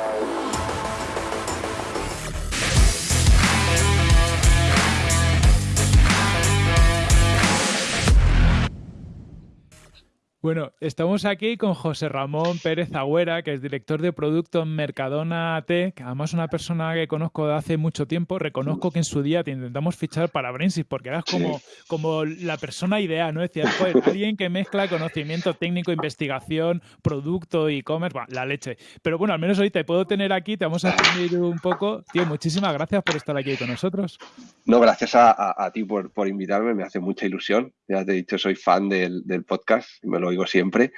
Yeah. Bueno, estamos aquí con José Ramón Pérez Agüera, que es director de producto en Mercadona Tech, además una persona que conozco de hace mucho tiempo. Reconozco que en su día te intentamos fichar para Brainsys porque eras como, como la persona ideal, ¿no? Decías, pues, alguien que mezcla conocimiento técnico, investigación, producto, e-commerce, la leche. Pero bueno, al menos hoy te puedo tener aquí, te vamos a explicar un poco. Tío, muchísimas gracias por estar aquí con nosotros. No, gracias a, ti por, invitarme, me hace mucha ilusión. Ya te he dicho, soy fan del, del podcast, me lo digo siempre.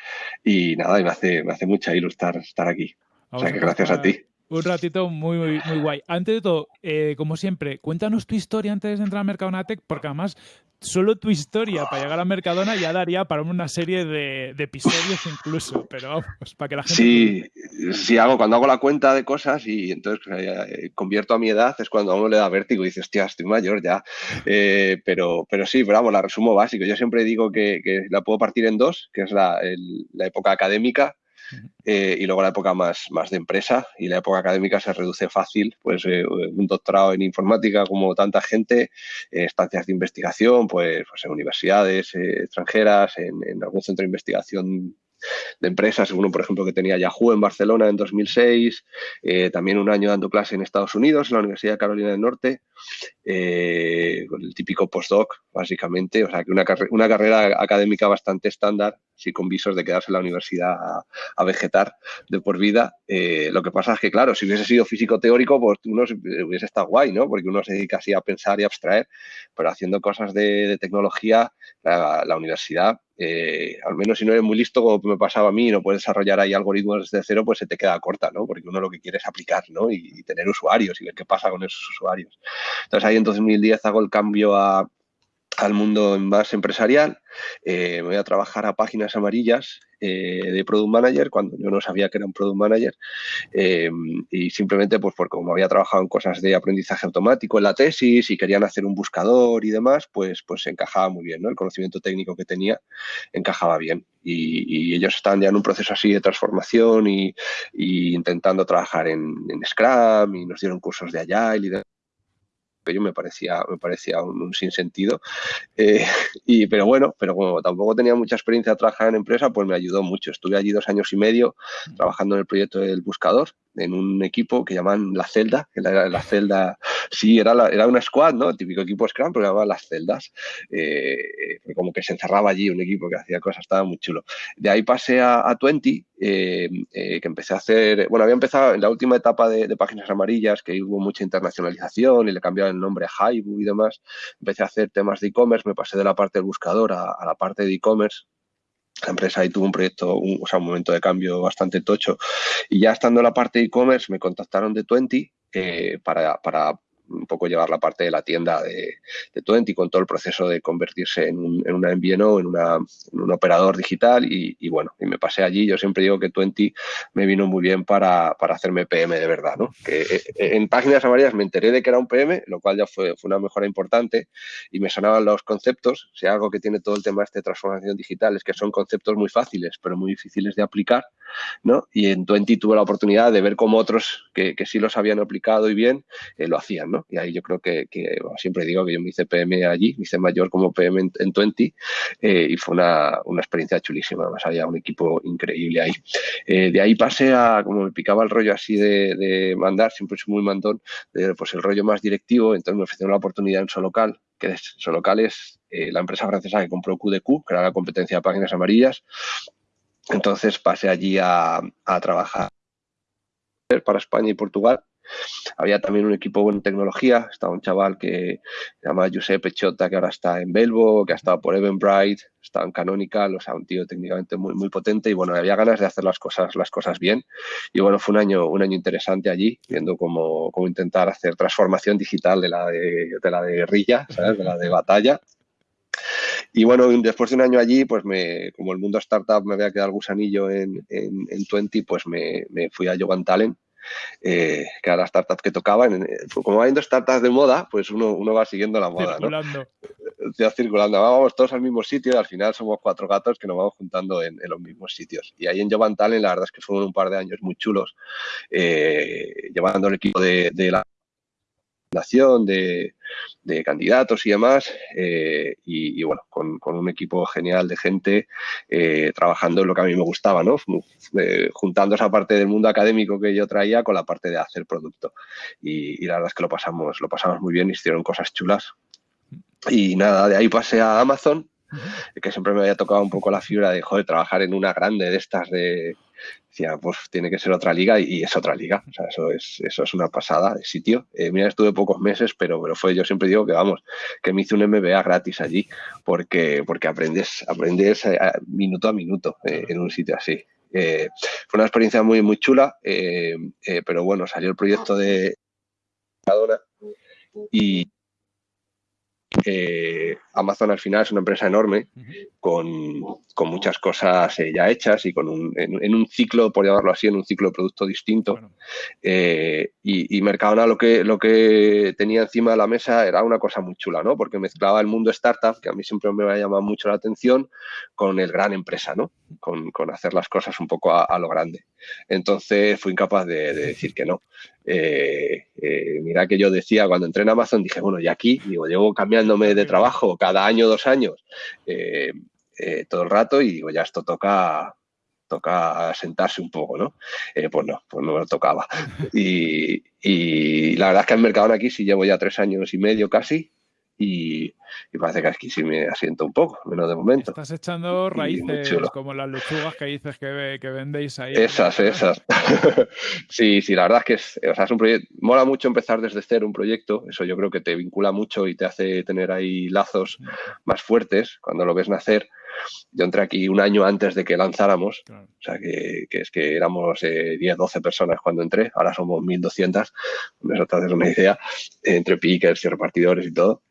Y nada, me hace, me hace mucha ilusión estar, aquí. o sea que gracias a ti. Un ratito muy, muy, muy guay. Antes de todo, eh, como siempre, cuéntanos tu historia antes de entrar a Mercadona Tech, porque además solo tu historia para llegar a Mercadona ya daría para una serie de, episodios incluso, pero vamos, para que la gente... Sí, sí hago, cuando hago la cuenta de cosas y entonces eh, convierto a mi edad, es cuando a uno le da vértigo y dices, hostia, estoy mayor ya. Eh, pero, pero sí, pero vamos, la resumo básico. Yo siempre digo que, la puedo partir en dos, que es la época académica eh, y luego la época más, más de empresa y la época académica se reduce fácil, pues eh, un doctorado en informática como tanta gente, eh, estancias de investigación, pues, pues en universidades extranjeras, en, algún centro de investigación de empresas, uno por ejemplo que tenía Yahoo en Barcelona en 2006, eh, también un año dando clase en Estados Unidos, en la Universidad de Carolina del Norte, con el típico postdoc, básicamente, o sea que una, una carrera académica bastante estándar, sí con visos de quedarse en la universidad a, vegetar de por vida. Eh, lo que pasa es que, claro, si hubiese sido físico teórico, pues uno hubiese estado guay, ¿no? Porque uno se dedica así a pensar y abstraer, pero haciendo cosas de, tecnología, la universidad eh, al menos si no eres muy listo, como me pasaba a mí, y no puedes desarrollar ahí algoritmos desde cero, pues se te queda corta, ¿no? Porque uno lo que quiere es aplicar, ¿no? Y, tener usuarios y ver qué pasa con esos usuarios. Entonces ahí en 2010 hago el cambio al mundo más empresarial, eh, voy a trabajar a páginas amarillas eh, de Product Manager cuando yo no sabía que era un Product Manager. Eh, y simplemente pues porque como había trabajado en cosas de aprendizaje automático en la tesis y querían hacer un buscador y demás, pues, pues encajaba muy bien, ¿no? El conocimiento técnico que tenía encajaba bien. Y, ellos estaban ya en un proceso así de transformación y, intentando trabajar en, en, Scrum y nos dieron cursos de Agile y de me parecía, me parecía un, sinsentido. Eh, y, pero bueno, pero como tampoco tenía mucha experiencia trabajando en empresa, pues me ayudó mucho. Estuve allí dos años y medio trabajando en el proyecto del buscador en un equipo que llaman La Celda, que la, la celda, sí, era, era una squad, ¿no? El típico equipo Scrum, pero llamaban Las Celdas. Eh, como que se encerraba allí un equipo que hacía cosas, estaba muy chulo. De ahí pasé a, a 20, eh, eh, que empecé a hacer, bueno, había empezado en la última etapa de, páginas amarillas, que hubo mucha internacionalización y le cambiaron el nombre a Haibu y demás. Empecé a hacer temas de e-commerce, me pasé de la parte del buscador a, a la parte de e-commerce la empresa ahí tuvo un proyecto, un, o sea, un momento de cambio bastante tocho. Y ya estando en la parte de e-commerce, me contactaron de Twenty eh, para, para un poco llevar la parte de la tienda de, Twenty con todo el proceso de convertirse en, un, en una MVNO, en, una, en un operador digital y, bueno, y me pasé allí. Yo siempre digo que Twenty me vino muy bien para, para hacerme PM de verdad, ¿no? Que eh, en páginas amarillas me enteré de que era un PM, lo cual ya fue, fue una mejora importante y me sonaban los conceptos. Si algo que tiene todo el tema este de transformación digital es que son conceptos muy fáciles, pero muy difíciles de aplicar, ¿no? Y en Twenty tuve la oportunidad de ver cómo otros que, sí los habían aplicado y bien, eh, lo hacían, ¿no? Y ahí yo creo que, siempre digo que yo me hice PM allí, me hice mayor como PM en, en 20 eh, y fue una, experiencia chulísima, más había un equipo increíble ahí. Eh, de ahí pasé a, como me picaba el rollo así de, mandar, siempre soy muy mandón, pues el rollo más directivo, entonces me ofrecieron la oportunidad en Solocal, que es, Solocal es eh, la empresa francesa que compró QDQ, que era la competencia de páginas amarillas. Entonces pasé allí a, trabajar para España y Portugal había también un equipo en tecnología, estaba un chaval que se llama Giuseppe Chota, que ahora está en Belvo, que ha estado por Eventbrite, estaba en Canonical, o sea, un tío técnicamente muy, muy potente y bueno, había ganas de hacer las cosas, las cosas bien. Y bueno, fue un año, un año interesante allí, viendo cómo, cómo intentar hacer transformación digital de la de, de la de guerrilla, ¿sabes? de la de batalla. Y bueno, después de un año allí, pues me, como el mundo startup me había quedado el gusanillo en, en, en 20, pues me, me fui a Jovan Talent eh, que era la startup que tocaba. como va habiendo startups de moda, pues uno, uno va siguiendo la moda. ¿no? ciudad circulando. Vamos todos al mismo sitio y al final somos cuatro gatos que nos vamos juntando en, los mismos sitios. Y ahí en Jovan Talent, la verdad es que fueron un par de años muy chulos, eh, llevando el equipo de, de la de, de, candidatos y demás, eh, y, bueno, con, un equipo genial de gente eh, trabajando en lo que a mí me gustaba, ¿no? Eh, juntando esa parte del mundo académico que yo traía con la parte de hacer producto. Y, la verdad es que lo pasamos, lo pasamos muy bien, hicieron cosas chulas. Y nada, de ahí pasé a Amazon, que siempre me había tocado un poco la fibra de, joder, trabajar en una grande de estas de decía, pues tiene que ser otra liga y, es otra liga. O sea, eso es, eso es una pasada de sitio. Eh, mira, estuve pocos meses, pero, pero fue, yo siempre digo que vamos, que me hice un MBA gratis allí, porque, porque aprendes, aprendes eh, minuto a minuto eh, en un sitio así. fue una experiencia muy, muy chula, pero bueno, salió el proyecto de y eh, Amazon al final es una empresa enorme con, muchas cosas eh, ya hechas y con un, en, un ciclo, por llamarlo así, en un ciclo de producto distinto. Eh, y, y, Mercadona lo que, lo que tenía encima de la mesa era una cosa muy chula, ¿no? Porque mezclaba el mundo startup, que a mí siempre me ha llamado mucho la atención, con el gran empresa, ¿no? Con, hacer las cosas un poco a, lo grande. Entonces fui incapaz de, decir que no. mira que yo decía cuando entré en Amazon, dije, bueno, y aquí, digo, llevo cambiándome de trabajo cada año, dos años, eh, eh, todo el rato y digo, ya esto toca, toca sentarse un poco, ¿no? Eh, pues no, pues no me lo tocaba. Y, y, la verdad es que el mercado aquí sí llevo ya tres años y medio casi y, parece que aquí sí me asiento un poco, menos de momento. Estás echando raíces como las lechugas que dices que, que vendéis ahí. Esas, esas. sí, sí, la verdad es que es, o sea, es un proyecto, mola mucho empezar desde cero un proyecto, eso yo creo que te vincula mucho y te hace tener ahí lazos más fuertes cuando lo ves nacer. Yo entré aquí un año antes de que lanzáramos, o sea que, es que éramos eh, 10, 12 personas cuando entré, ahora somos 1200, eso te haces una idea, entre pickers y repartidores y todo.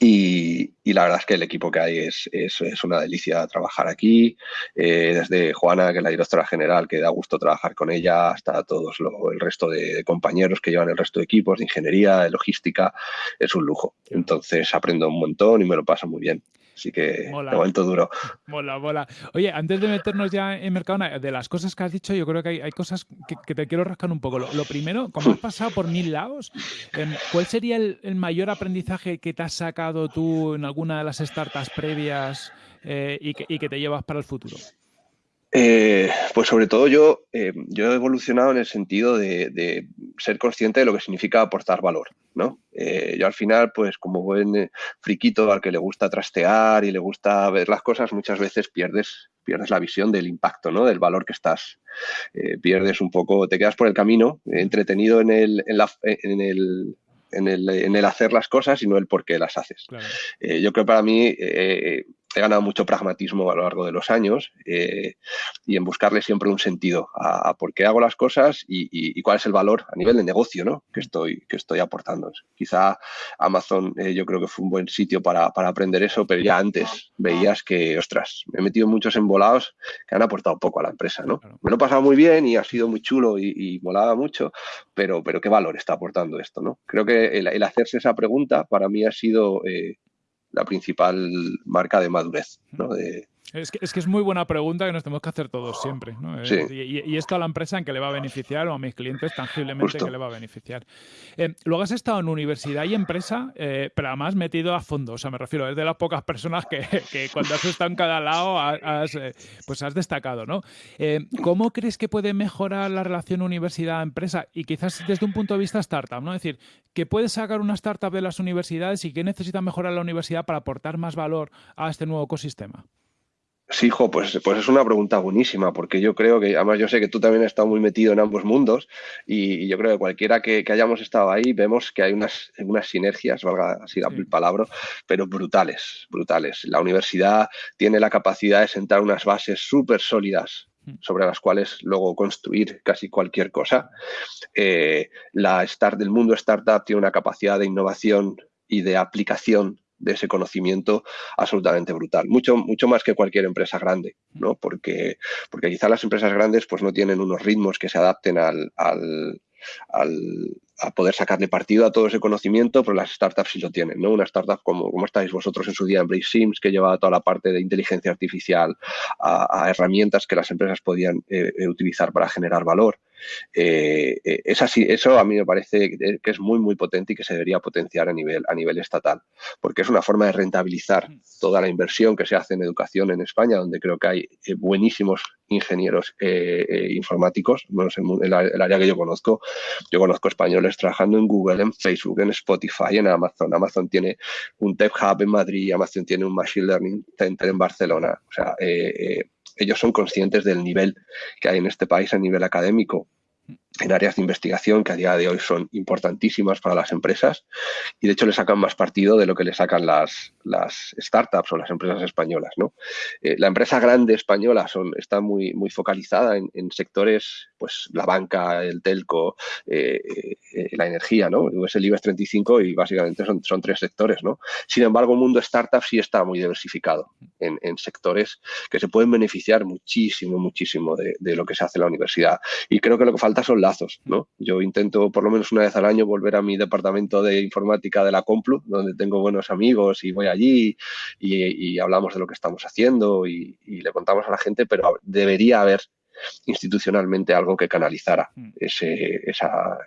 Y, la verdad es que el equipo que hay es, es, una delicia trabajar aquí, eh, desde Juana, que es la directora general, que da gusto trabajar con ella, hasta todos el resto de compañeros que llevan el resto de equipos de ingeniería, de logística, es un lujo. Entonces aprendo un montón y me lo paso muy bien. Así que mola. momento duro. Mola, mola. Oye, antes de meternos ya en Mercadona, de las cosas que has dicho, yo creo que hay, cosas que, te quiero rascar un poco. Lo, primero, como has pasado por mil lados, em, ¿cuál sería el, mayor aprendizaje que te has sacado tú en alguna de las startups previas eh, y, que, te llevas para el futuro? Eh, pues sobre todo yo, eh, yo he evolucionado en el sentido de, ser consciente de lo que significa aportar valor, ¿no? Eh, yo al final, pues como buen friquito al que le gusta trastear y le gusta ver las cosas, muchas veces pierdes, pierdes la visión del impacto, ¿no? Del valor que estás, pierdes un poco, te quedas por el camino, entretenido en el, en, la, en el en el, en el, hacer las cosas y no el por qué las haces. yo creo que para mí he ganado mucho pragmatismo a lo largo de los años eh, y en buscarle siempre un sentido a, por qué hago las cosas y, cuál es el valor a nivel de negocio ¿no? que, estoy, que estoy aportando. Quizá Amazon eh, yo creo que fue un buen sitio para, aprender eso, pero ya antes veías que, ostras, me he metido muchos embolados que han aportado poco a la empresa. ¿no? Me lo he pasado muy bien y ha sido muy chulo y, molaba mucho, pero, pero ¿qué valor está aportando esto? ¿no? Creo que el, hacerse esa pregunta para mí ha sido... Eh, la principal marca de madurez. ¿no? De, es que, es muy buena pregunta que nos tenemos que hacer todos siempre. Eh, y, esto a la empresa en que le va a beneficiar o a mis clientes tangiblemente que le va a beneficiar. Eh, luego has estado en universidad y empresa, eh, pero además metido a fondo. O sea, me refiero, es de las pocas personas que, cuando has estado en cada lado has, pues has destacado. ¿no? ¿Cómo crees que puede mejorar la relación universidad-empresa? Y quizás desde un punto de vista startup, ¿no? Es decir, ¿qué puede sacar una startup de las universidades y qué necesita mejorar la universidad para aportar más valor a este nuevo ecosistema? Sí, hijo, pues, pues es una pregunta buenísima, porque yo creo que, además yo sé que tú también has estado muy metido en ambos mundos y, yo creo que cualquiera que, hayamos estado ahí vemos que hay unas, unas sinergias, valga así la palabra, pero brutales, brutales. La universidad tiene la capacidad de sentar unas bases súper sólidas mm. sobre las cuales luego construir casi cualquier cosa. Eh, la start, del mundo startup tiene una capacidad de innovación y de aplicación de ese conocimiento absolutamente brutal, mucho, mucho más que cualquier empresa grande, ¿no? Porque, porque quizá las empresas grandes pues no tienen unos ritmos que se adapten al, al, a poder sacarle partido a todo ese conocimiento, pero las startups sí lo tienen, ¿no? Una startup como, como estáis vosotros en su día en Brace Sims, que llevaba toda la parte de inteligencia artificial a, herramientas que las empresas podían eh, eh, utilizar para generar valor. Eh, eh, eso a mí me parece que es muy, muy potente y que se debería potenciar a nivel, a nivel estatal, porque es una forma de rentabilizar toda la inversión que se hace en educación en España, donde creo que hay eh, buenísimos ingenieros informáticos, menos en el, área que yo conozco. Yo conozco españoles trabajando en Google, en Facebook, en Spotify, en Amazon. Amazon tiene un Tech Hub en Madrid, Amazon tiene un Machine Learning Center en Barcelona. O sea, ellos son conscientes del nivel que hay en este país a nivel académico en áreas de investigación que a día de hoy son importantísimas para las empresas y de hecho le sacan más partido de lo que le sacan las, las startups o las empresas españolas. ¿no? Eh, la empresa grande española son, está muy, muy focalizada en, sectores, pues la banca, el telco, eh, eh, la energía, ¿no? es el IBEX 35 y básicamente son, son tres sectores. ¿no? Sin embargo, el mundo startup sí está muy diversificado en, sectores que se pueden beneficiar muchísimo, muchísimo de, lo que se hace en la universidad. Y creo que lo que falta son lazos, ¿no? Yo intento por lo menos una vez al año volver a mi departamento de informática de la Complu, donde tengo buenos amigos y voy allí y, hablamos de lo que estamos haciendo y, le contamos a la gente, pero debería haber institucionalmente algo que canalizara mm. ese, esa,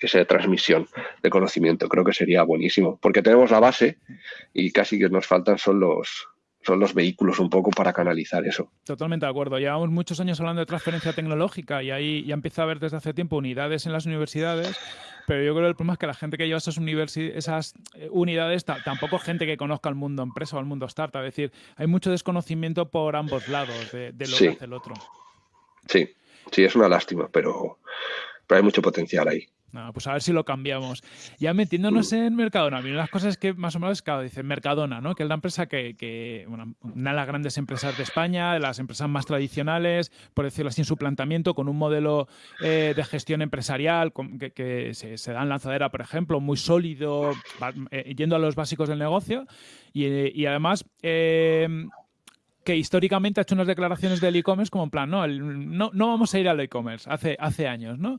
esa transmisión de conocimiento. Creo que sería buenísimo, porque tenemos la base y casi que nos faltan son los, son los vehículos un poco para canalizar eso. Totalmente de acuerdo. Llevamos muchos años hablando de transferencia tecnológica y ahí ya empieza a haber desde hace tiempo unidades en las universidades, pero yo creo que el problema es que la gente que lleva esas, esas eh, unidades tampoco es gente que conozca el mundo empresa o el mundo startup. Es decir, hay mucho desconocimiento por ambos lados de, lo que hace el otro. Sí, sí, es una lástima, pero, pero hay mucho potencial ahí. No, pues a ver si lo cambiamos. Ya metiéndonos en Mercadona, a las cosas que más o menos, claro, dice Mercadona, ¿no? Que es la empresa que, bueno, una de las grandes empresas de España, de las empresas más tradicionales, por decirlo así, en su planteamiento, con un modelo eh, de gestión empresarial que, se, da en lanzadera, por ejemplo, muy sólido, eh, yendo a los básicos del negocio. Y, además, eh, que históricamente ha hecho unas declaraciones del e-commerce como en plan, no, no, no vamos a ir al e-commerce hace, hace años, ¿no?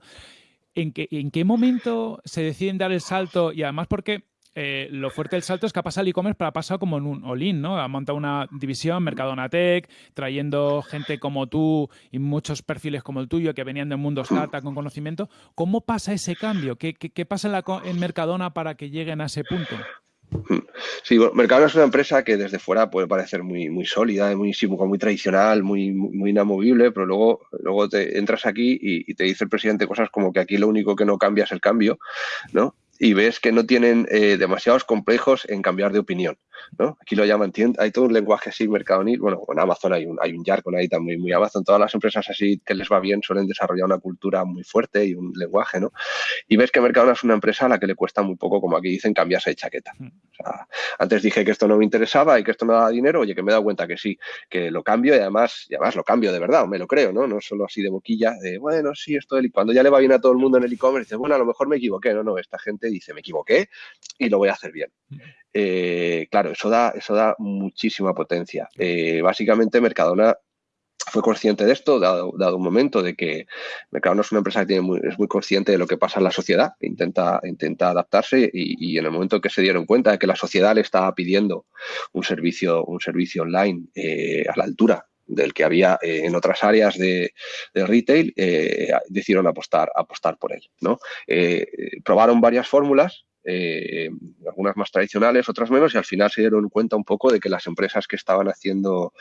¿En qué, ¿en qué momento se deciden dar el salto? Y además porque eh, lo fuerte del salto es que ha pasado el e-commerce, pero ha pasado como en un all-in, ¿no? Ha montado una división, Mercadona Tech, trayendo gente como tú y muchos perfiles como el tuyo que venían del mundo startup con conocimiento. ¿Cómo pasa ese cambio? ¿Qué, qué, pasa en, la, en Mercadona para que lleguen a ese punto? Sí, bueno, Mercadona es una empresa que desde fuera puede parecer muy, sólida, muy, muy tradicional, muy, inamovible, pero luego, luego te entras aquí y, y, te dice el presidente cosas como que aquí lo único que no cambia es el cambio, ¿no? y ves que no tienen eh, demasiados complejos en cambiar de opinión. ¿No? Aquí lo llaman, hay todo un lenguaje así mercadonil, bueno, en Amazon hay un, hay un jargon ahí también muy Amazon, todas las empresas así que les va bien suelen desarrollar una cultura muy fuerte y un lenguaje, ¿no? Y ves que Mercadona es una empresa a la que le cuesta muy poco, como aquí dicen, cambiarse de chaqueta. Mm. antes dije que esto no me interesaba y que esto no daba dinero, oye, que me he dado cuenta que sí, que lo cambio y además, y además lo cambio de verdad, o me lo creo, ¿no? No solo así de boquilla, de, bueno, sí, esto del... Cuando ya le va bien a todo el mundo en el e-commerce, dice, bueno, a lo mejor me equivoqué, no, no, esta gente dice, me equivoqué y lo voy a hacer bien. Eh, claro, eso da, eso da muchísima potencia. Eh, básicamente, Mercadona fue consciente de esto, dado, dado, un momento de que Mercadona es una empresa que es muy consciente de lo que pasa en la sociedad, intenta, intenta adaptarse y, en el momento que se dieron cuenta de que la sociedad le estaba pidiendo un servicio, un servicio online eh, a la altura del que había en otras áreas de, retail, decidieron apostar, apostar por él. ¿no? probaron varias fórmulas, eh, algunas más tradicionales, otras menos, y al final se dieron cuenta un poco de que las empresas que estaban haciendo,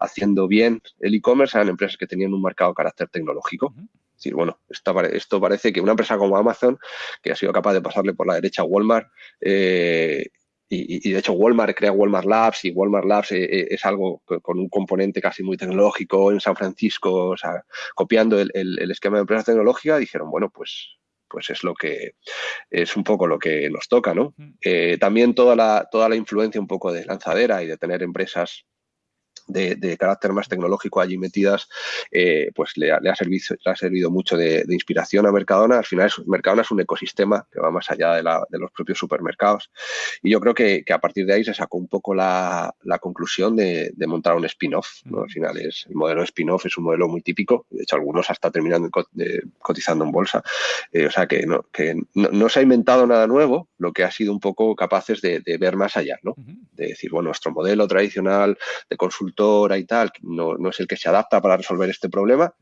haciendo bien el e-commerce eran empresas que tenían un marcado carácter tecnológico. Es decir, bueno, esto, parece que una empresa como Amazon, que ha sido capaz de pasarle por la derecha a Walmart, eh, y, de hecho Walmart crea Walmart Labs y Walmart Labs eh, es algo con un componente casi muy tecnológico en San Francisco, o sea, copiando el, el esquema de empresa tecnológica, dijeron, bueno, pues pues es lo que es un poco lo que nos toca, ¿no? Eh, también toda la, toda la influencia un poco de lanzadera y de tener empresas de, carácter más tecnológico allí metidas, eh, pues le ha, servido, le ha servido mucho de, inspiración a Mercadona. Al final, Mercadona es un ecosistema que va más allá de, los propios supermercados. Y yo creo que, a partir de ahí se sacó un poco la, conclusión de, montar un spin-off. Al final, es, el modelo spin-off es un modelo muy típico. De hecho, algunos hasta terminando cotizando en bolsa. Eh, o sea, que, no, que no, se ha inventado nada nuevo, lo que ha sido un poco capaces de, ver más allá, ¿no? De decir, bueno, nuestro modelo tradicional de consulta y tal, no, no, es el que se adapta para resolver este problema,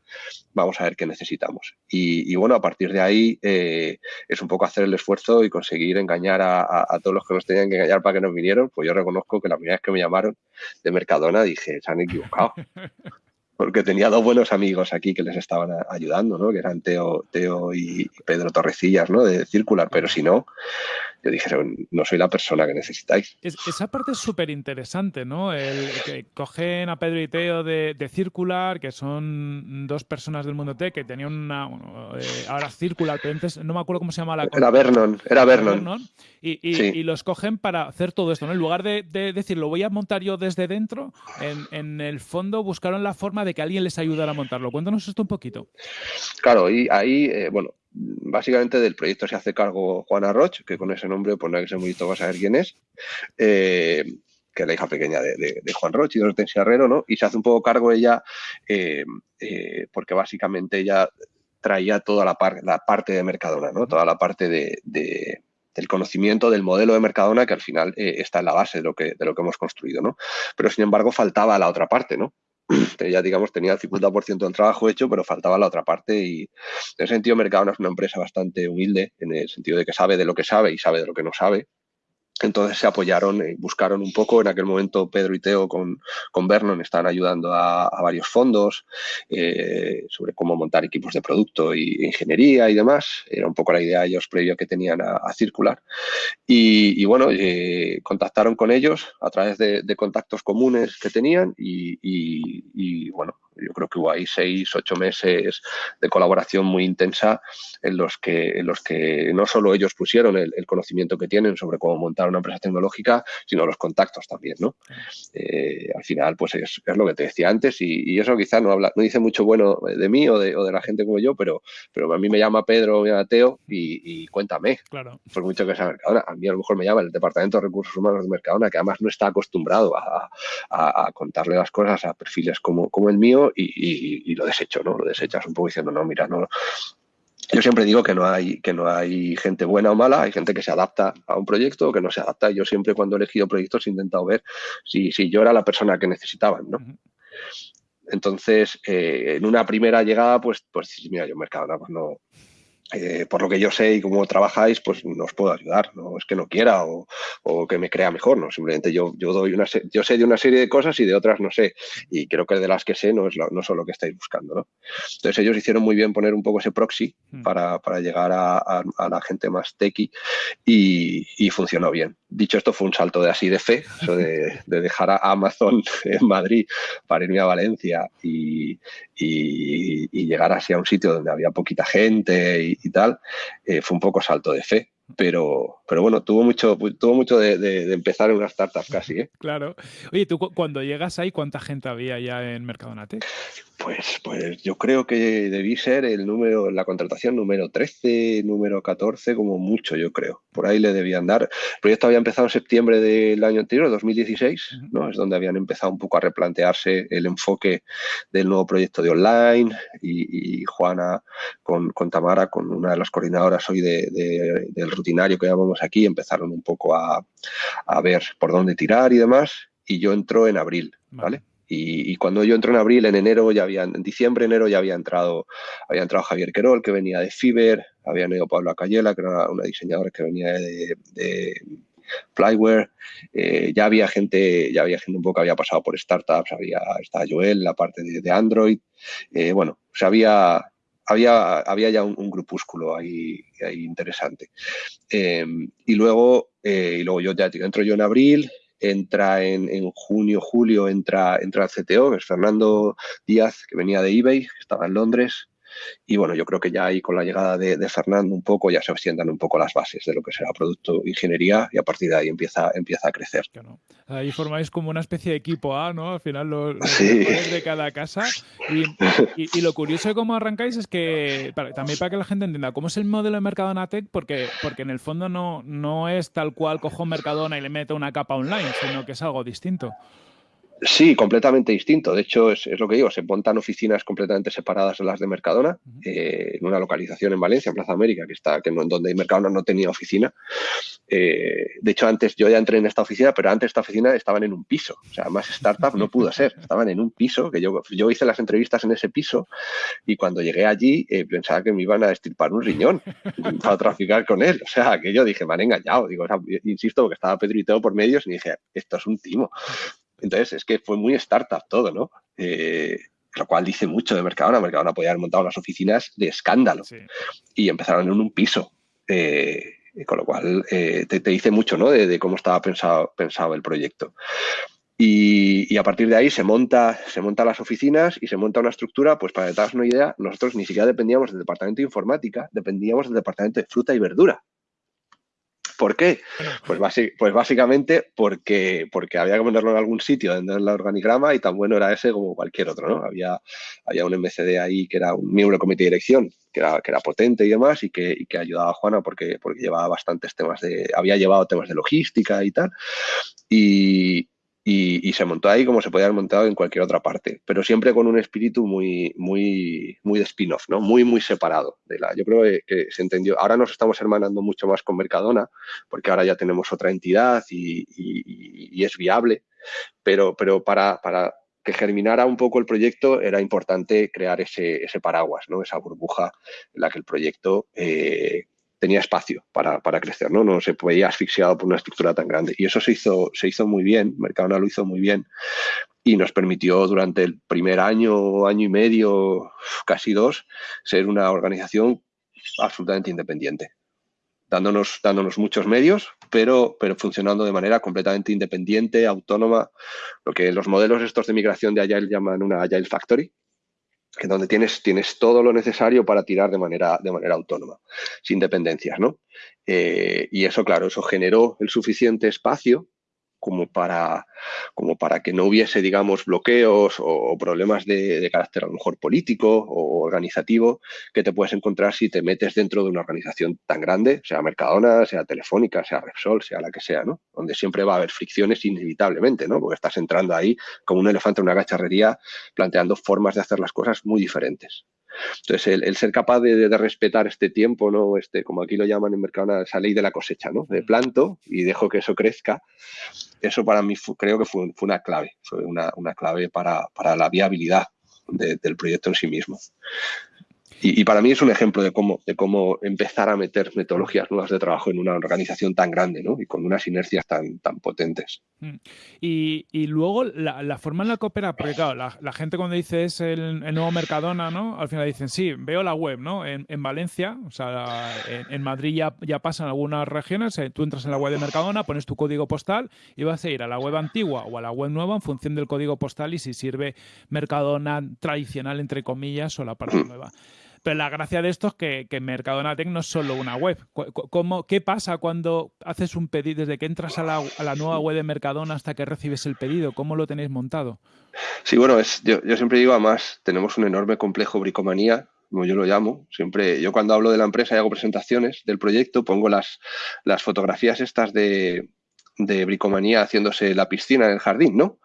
vamos a ver qué necesitamos. Y, bueno, a partir de ahí eh, es un poco hacer el esfuerzo y conseguir engañar a, todos los que nos tenían que engañar para que nos vinieron. Pues yo reconozco que la primera vez que me llamaron de Mercadona dije, se han equivocado. porque tenía dos buenos amigos aquí que les estaban ayudando, ¿no? que eran Teo, Teo y Pedro Torrecillas, ¿no? de Circular, pero si no, yo dije, no soy la persona que necesitáis. esa parte es súper interesante, ¿no? El que cogen a Pedro y Teo de, Circular, que son dos personas del mundo tech que tenían una. Eh, ahora Circular, pero antes no me acuerdo cómo se llama la. Era Vernon, era Vernon. y, los cogen para hacer todo esto, ¿no? En lugar de, decir, lo voy a montar yo desde dentro, en, el fondo buscaron la forma de que alguien les ayudara a montarlo. Cuéntanos esto un poquito. Claro, y ahí, eh, bueno, básicamente del proyecto se hace cargo Juana Roch, que con ese nombre, pues no hay que ser muy saber quién es, eh, que es la hija pequeña de, Juan Roch y de Hortensia Herrero, ¿no? Y se hace un poco cargo ella, eh, eh, porque básicamente ella traía toda la, parte de Mercadona, ¿no? Toda la parte de, del conocimiento del modelo de Mercadona que al final está en la base de lo que, de lo que hemos construido, ¿no? Pero sin embargo faltaba la otra parte, ¿no? Ya digamos tenía el 50% del trabajo hecho, pero faltaba la otra parte y en ese sentido Mercadona es una empresa bastante humilde en el sentido de que sabe de lo que sabe y sabe de lo que no sabe entonces se apoyaron, y buscaron un poco. En aquel momento Pedro y Teo con, con Vernon estaban ayudando a, varios fondos eh, sobre cómo montar equipos de producto y ingeniería y demás. Era un poco la idea ellos previo que tenían a, Circular. Y, bueno, eh, contactaron con ellos a través de, contactos comunes que tenían y, bueno, yo creo que hubo ahí seis, ocho meses de colaboración muy intensa en los que, en los que no solo ellos pusieron el conocimiento que tienen sobre cómo montar una empresa tecnológica, sino los contactos también, ¿no? Eh, al final, pues es, lo que te decía antes y, eso quizá no habla, no dice mucho bueno de mí o de, la gente como yo, pero, pero a mí me llama Pedro, me llama Teo y, cuéntame. Claro. Por mucho que sea Mercadona. A mí a lo mejor me llama el Departamento de Recursos Humanos de Mercadona, que además no está acostumbrado a, contarle las cosas a perfiles como, como el mío y, lo desecho, ¿no? Lo desechas un poco diciendo, no, mira, no, yo siempre digo que no hay que no hay gente buena o mala, hay gente que se adapta a un proyecto o que no se adapta. Yo siempre cuando he elegido proyectos he intentado ver si, si yo era la persona que necesitaban, ¿no? Entonces, eh, en una primera llegada, pues, pues mira, yo Mercadona pues no, eh, por lo que yo sé y cómo trabajáis, pues no os puedo ayudar. No es que no quiera o, que me crea mejor, no. Simplemente yo, yo doy una yo sé de una serie de cosas y de otras no sé. Y creo que de las que sé no es no son lo que estáis buscando, ¿no? Entonces ellos hicieron muy bien poner un poco ese proxy hmm. para, llegar a, la gente más techy y, funcionó bien. Dicho esto, fue un salto de así de fe, eso de, dejar a Amazon en Madrid para irme a Valencia y, y, llegar así a un sitio donde había poquita gente y, tal, eh, fue un poco salto de fe pero, pero bueno, tuvo mucho, tuvo mucho de, empezar en una startup casi. ¿eh? Claro. Oye, tú cuando llegas ahí, ¿cuánta gente había ya en Mercadonate? Pues, pues yo creo que debí ser el número, la contratación número 13, número 14, como mucho, yo creo. Por ahí le debían dar. El proyecto había empezado en septiembre del año anterior, 2016, ¿no? Es donde habían empezado un poco a replantearse el enfoque del nuevo proyecto de online y, Juana con, con, Tamara, con una de las coordinadoras hoy de, del rutinario que llamamos aquí, empezaron un poco a, a, ver por dónde tirar y demás. Y yo entro en abril, ¿vale? Y, cuando yo entro en abril, en enero ya había, en diciembre, enero ya había entrado, había entrado Javier Querol, que venía de Fiber, había ido Pablo Acayela, que era una diseñadora que venía de, de Flyware, eh, ya había gente, ya había gente un poco que había pasado por startups, había, estaba Joel, la parte de, Android, eh, bueno, o sea, había, había, había ya un, grupúsculo ahí, ahí interesante. Em, y luego, eh, y luego yo ya entro yo en abril, entra en, junio, julio, entra, entra al CTO, que es Fernando Díaz, que venía de eBay, estaba en Londres, Y bueno, yo creo que ya ahí con la llegada de, Fernando un poco ya se sientan un poco las bases de lo que será producto ingeniería y a partir de ahí empieza, empieza a crecer. Ahí formáis como una especie de equipo A, ¿no? Al final los, de cada casa. Y, lo curioso de cómo arrancáis es que, también para que la gente entienda, ¿cómo es el modelo de Mercadona Tech? Porque, porque en el fondo no, no es tal cual cojo Mercadona y le meto una capa online, sino que es algo distinto. Sí, completamente distinto. De hecho, es, lo que digo, se montan oficinas completamente separadas de las de Mercadona, eh, en una localización en Valencia, en Plaza América, que está, que no, donde Mercadona no tenía oficina. Eh, de hecho, antes yo ya entré en esta oficina, pero antes esta oficina estaban en un piso. O sea, más startup no pudo ser. Estaban en un piso, que yo, yo hice las entrevistas en ese piso y cuando llegué allí eh, pensaba que me iban a estirpar un riñón para traficar con él. O sea, que yo dije, me han engañado. Digo, insisto, que estaba Pedro y por medios y dije, esto es un timo. Entonces, es que fue muy startup todo, ¿no? Eh, lo cual dice mucho de Mercadona. Mercadona podía haber montado las oficinas de escándalo y empezaron en un piso. Eh, con lo cual eh, te, dice mucho ¿no? de, cómo estaba pensado, pensado el proyecto. Y, a partir de ahí se monta, se monta las oficinas y se monta una estructura, pues para que te hagas una idea, nosotros ni siquiera dependíamos del departamento de informática, dependíamos del departamento de fruta y verdura. ¿Por qué? Pues, pues, básicamente porque, porque había que ponerlo en algún sitio en el organigrama y tan bueno era ese como cualquier otro, ¿no? Había, había un MCD ahí que era un miembro del comité de dirección, que era, que era potente y demás, y que, y que ayudaba a Juana porque, porque llevaba bastantes temas de, había llevado temas de logística y tal. Y, y, se montó ahí como se podía haber montado en cualquier otra parte, pero siempre con un espíritu muy, muy, muy de spin-off, ¿no? Muy, muy separado. De la, yo creo que, se entendió. Ahora nos estamos hermanando mucho más con Mercadona, porque ahora ya tenemos otra entidad y, es viable, pero, pero para, para que germinara un poco el proyecto era importante crear ese, ese paraguas, ¿no? esa burbuja en la que el proyecto eh, tenía espacio para, crecer, ¿no? No se veía asfixiado por una estructura tan grande. Y eso se hizo, se hizo muy bien, Mercadona lo hizo muy bien y nos permitió durante el primer año, año y medio, casi dos, ser una organización absolutamente independiente. Dándonos, dándonos muchos medios, pero, pero funcionando de manera completamente independiente, autónoma, lo que los modelos estos de migración de Agile llaman una Agile Factory, que donde tienes, tienes todo lo necesario para tirar de manera, de manera autónoma, sin dependencias, ¿no? Eh, y eso, claro, eso generó el suficiente espacio como para, como para que no hubiese, digamos, bloqueos o, problemas de, carácter a lo mejor político o organizativo que te puedes encontrar si te metes dentro de una organización tan grande, sea Mercadona, sea Telefónica, sea Repsol, sea la que sea, ¿no? Donde siempre va a haber fricciones inevitablemente, ¿no? Porque estás entrando ahí como un elefante en una gacharrería planteando formas de hacer las cosas muy diferentes. Entonces, el, ser capaz de, respetar este tiempo, ¿no? Este, como aquí lo llaman en Mercadona, esa ley de la cosecha, ¿no? De planto y dejo que eso crezca. Eso para mí creo que fue, una clave, fue una, clave para, la viabilidad del proyecto en sí mismo. Y, para mí es un ejemplo de cómo, de cómo empezar a meter metodologías nuevas de trabajo en una organización tan grande ¿no? y con unas inercias tan, tan potentes. Mm. Y, y luego la, forma en la que opera, porque claro, la, gente cuando dice es el, nuevo Mercadona, ¿no? al final dicen, sí, veo la web ¿no? en, en Valencia, o sea, en, Madrid ya, ya pasan algunas regiones, eh, tú entras en la web de Mercadona, pones tu código postal y vas a ir a la web antigua o a la web nueva en función del código postal y si sirve Mercadona tradicional, entre comillas, o la parte mm. nueva. Pero la gracia de esto es que, que Mercadona Tech no es solo una web. ¿Cómo, ¿Qué pasa cuando haces un pedido, desde que entras a la, a la, nueva web de Mercadona hasta que recibes el pedido? ¿Cómo lo tenéis montado? Sí, bueno, es, yo, yo siempre digo, además, tenemos un enorme complejo bricomanía como yo lo llamo. Siempre, yo cuando hablo de la empresa y hago presentaciones del proyecto, pongo las, las fotografías estas de, de bricomanía haciéndose la piscina en el jardín, ¿no?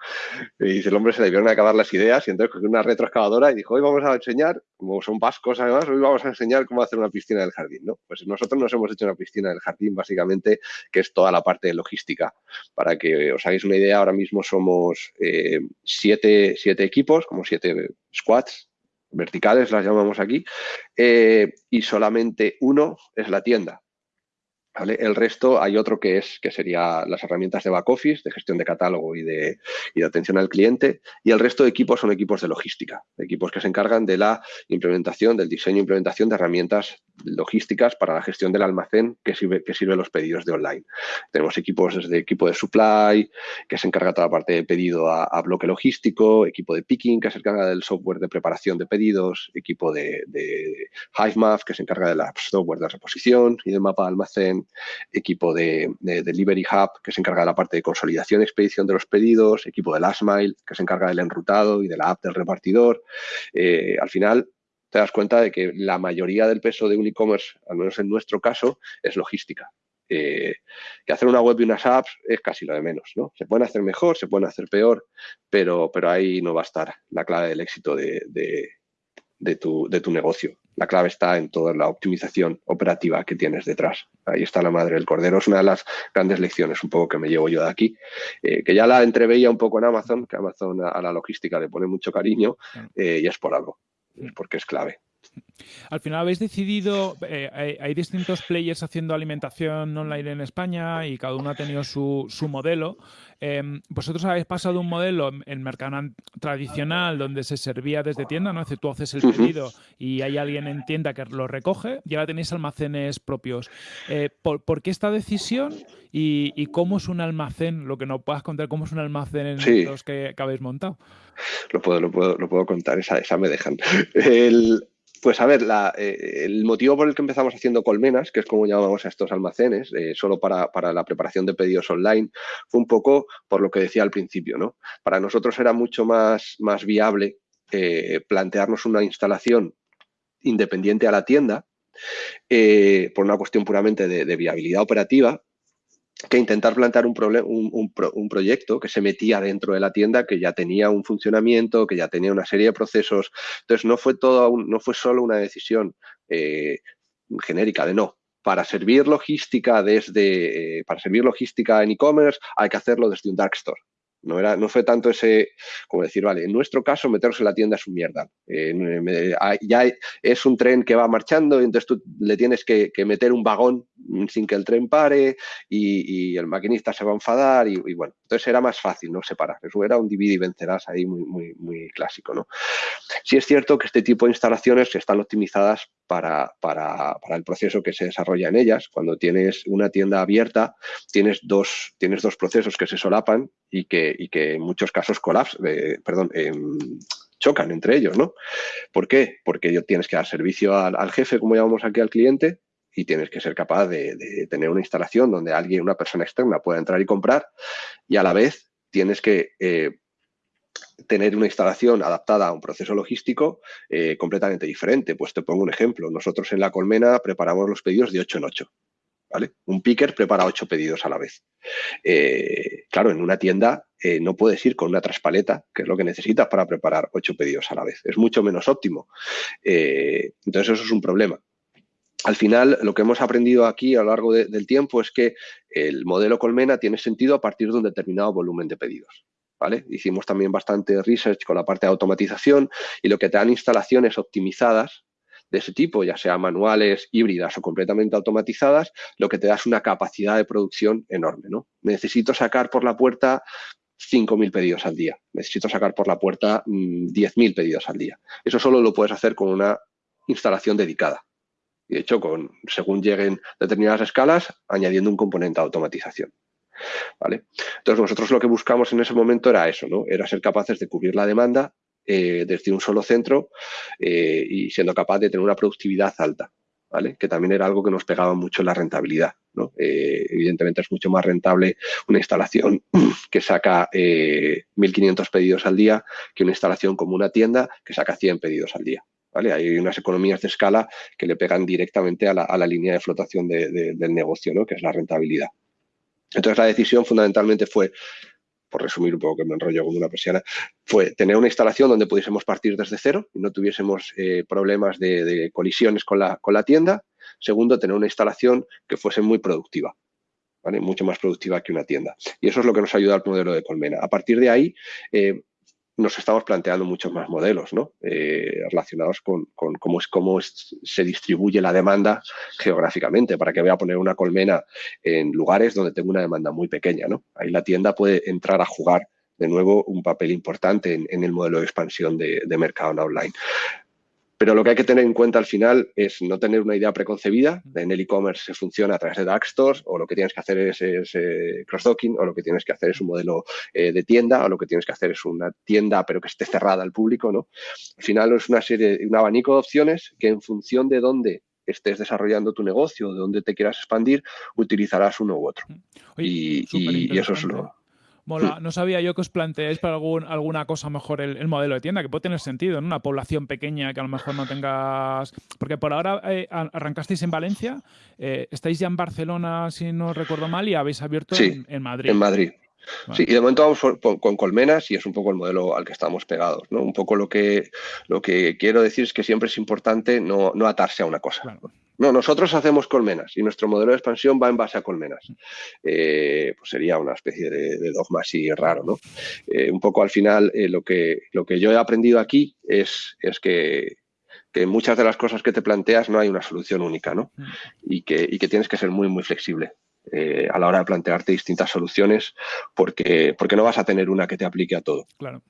Y el hombre se le debieron acabar las ideas y entonces cogió una retroexcavadora y dijo, hoy vamos a enseñar, como son vascos además, hoy vamos a enseñar cómo hacer una piscina del jardín, ¿no? Pues nosotros nos hemos hecho una piscina del jardín, básicamente, que es toda la parte de logística. Para que os hagáis una idea, ahora mismo somos eh, siete, siete equipos, como siete squads, verticales las llamamos aquí, eh, y solamente uno es la tienda. El resto hay otro que es que sería las herramientas de back office, de gestión de catálogo y de, atención al cliente, y el resto de equipos son equipos de logística, equipos que se encargan de la implementación, del diseño e implementación de herramientas logísticas para la gestión del almacén que sirve, que sirve los pedidos de online. Tenemos equipos desde equipo de supply, que se encarga toda la parte de pedido a, bloque logístico, equipo de picking, que se encarga del software de preparación de pedidos, equipo de, de HiveMap, que se encarga del software de reposición y del mapa de almacén, equipo de, Delivery Hub, que se encarga de la parte de consolidación y expedición de los pedidos, equipo de Last Mile, que se encarga del enrutado y de la app del repartidor. Eh, al final, te das cuenta de que la mayoría del peso de un e-commerce, al menos en nuestro caso, es logística. Eh, que hacer una web y unas apps es casi lo de menos, ¿no? Se pueden hacer mejor, se pueden hacer peor, pero, pero ahí no va a estar la clave del éxito de, de, tu, de tu negocio. La clave está en toda la optimización operativa que tienes detrás. Ahí está la madre del cordero. Es una de las grandes lecciones un poco que me llevo yo de aquí, eh, que ya la entreveía un poco en Amazon, que Amazon a, la logística le pone mucho cariño eh, y es por algo, es porque es clave. Al final habéis decidido, eh, hay, distintos players haciendo alimentación online en España y cada uno ha tenido su, modelo. Em, vosotros habéis pasado un modelo en mercado tradicional donde se servía desde tienda, ¿no? Es decir, tú haces el pedido y hay alguien en tienda que lo recoge y ahora tenéis almacenes propios. Eh, ¿por, qué esta decisión y, cómo es un almacén? Lo que no puedas contar, ¿cómo es un almacén en los que, habéis montado? Lo puedo, lo puedo, lo puedo contar, esa, esa me dejan. El, pues a ver, eh, el motivo por el que empezamos haciendo colmenas, que es como llamamos a estos almacenes, eh, solo para, la preparación de pedidos online, fue un poco por lo que decía al principio, ¿no? Para nosotros era mucho más, más viable eh, plantearnos una instalación independiente a la tienda, por una cuestión puramente de viabilidad operativa, que intentar plantear un, un, un, proyecto que se metía dentro de la tienda, que ya tenía un funcionamiento, que ya tenía una serie de procesos. Entonces, no fue, todo, no fue solo una decisión eh, genérica de no. Para servir logística desde, eh, para servir logística en e-commerce hay que hacerlo desde un dark store. No, era, no fue tanto ese, como decir, vale, en nuestro caso meterse en la tienda es un mierda. Ya es un tren que va marchando y entonces tú le tienes que, meter un vagón sin que el tren pare y, el maquinista se va a enfadar y, bueno, entonces era más fácil, ¿no? Separar. Eso era un divide y vencerás ahí muy, muy, muy clásico, ¿no? Sí es cierto que este tipo de instalaciones están optimizadas para, para, para, el proceso que se desarrolla en ellas. Cuando tienes una tienda abierta, tienes dos, tienes dos procesos que se solapan y que, y que en muchos casos colapsan, eh, perdón, em, chocan entre ellos, ¿no? ¿Por qué? Porque tienes que dar servicio al, jefe, como llamamos aquí al cliente, y tienes que ser capaz de, tener una instalación donde alguien, una persona externa pueda entrar y comprar y a la vez tienes que eh, tener una instalación adaptada a un proceso logístico eh, completamente diferente. Pues te pongo un ejemplo. Nosotros en la colmena preparamos los pedidos de 8 en 8. Un picker prepara ocho pedidos a la vez. Eh, claro, en una tienda no puedes ir con una traspaleta, que es lo que necesitas para preparar ocho pedidos a la vez. Es mucho menos óptimo. Entonces, eso es un problema. Al final, lo que hemos aprendido aquí a lo largo del tiempo es que el modelo colmena tiene sentido a partir de un determinado volumen de pedidos. ¿Vale? Hicimos también bastante research con la parte de automatización y lo que te dan instalaciones optimizadas de ese tipo, ya sea manuales, híbridas o completamente automatizadas, lo que te da es una capacidad de producción enorme. ¿no? Necesito sacar por la puerta 5.000 pedidos al día. Necesito sacar por la puerta 10.000 mm, pedidos al día. Eso solo lo puedes hacer con una instalación dedicada. De hecho, con, según lleguen determinadas escalas, añadiendo un componente de automatización. ¿Vale? Entonces, nosotros lo que buscamos en ese momento era eso, ¿no? Era ser capaces de cubrir la demanda eh, desde un solo centro eh, y siendo capaz de tener una productividad alta, ¿vale? Que también era algo que nos pegaba mucho en la rentabilidad, ¿no? Eh, evidentemente es mucho más rentable una instalación que saca 1.500 pedidos al día que una instalación como una tienda que saca 100 pedidos al día. Hay unas economías de escala que le pegan directamente a la, línea de flotación del negocio, ¿no? que es la rentabilidad. Entonces la decisión fundamentalmente fue por resumir un poco que me enrollo como una persiana, fue tener una instalación donde pudiésemos partir desde cero y no tuviésemos eh, problemas de, colisiones con la, con la tienda. Segundo, tener una instalación que fuese muy productiva. ¿vale? mucho más productiva que una tienda. Y eso es lo que nos ayuda al modelo de Colmena. A partir de ahí, eh, nos estamos planteando muchos más modelos ¿no? Eh, relacionados con, cómo, es, cómo se distribuye la demanda geográficamente, para que voy a poner una colmena en lugares donde tengo una demanda muy pequeña. ¿no? Ahí la tienda puede entrar a jugar de nuevo un papel importante en, el modelo de expansión de, mercado online. Pero lo que hay que tener en cuenta al final es no tener una idea preconcebida. En el e-commerce se funciona a través de dark stores o lo que tienes que hacer es, eh, cross-docking o lo que tienes que hacer es un modelo eh, de tienda o lo que tienes que hacer es una tienda pero que esté cerrada al público. ¿no? Al final es una serie, un abanico de opciones que en función de dónde estés desarrollando tu negocio, de dónde te quieras expandir, utilizarás uno u otro. y, eso es lo... Mola, no sabía yo que os planteáis para algún, alguna cosa mejor el, modelo de tienda, que puede tener sentido, en una población pequeña que a lo mejor no tengas... Porque por ahora eh, arrancasteis en Valencia, eh, estáis ya en Barcelona, si no recuerdo mal, y habéis abierto en, Madrid. En Madrid. Sí, y de momento vamos con colmenas y es un poco el modelo al que estamos pegados. ¿no? Un poco lo que, lo que quiero decir es que siempre es importante no, atarse a una cosa. No, nosotros hacemos colmenas y nuestro modelo de expansión va en base a colmenas. Eh, pues sería una especie de, dogma así raro, ¿no? Eh, un poco al final eh, lo, que, lo que yo he aprendido aquí es, es que, que muchas de las cosas que te planteas no hay una solución única, ¿no? Y que, y que tienes que ser muy, muy flexible. Eh, a la hora de plantearte distintas soluciones porque, porque no vas a tener una que te aplique a todo. Claro.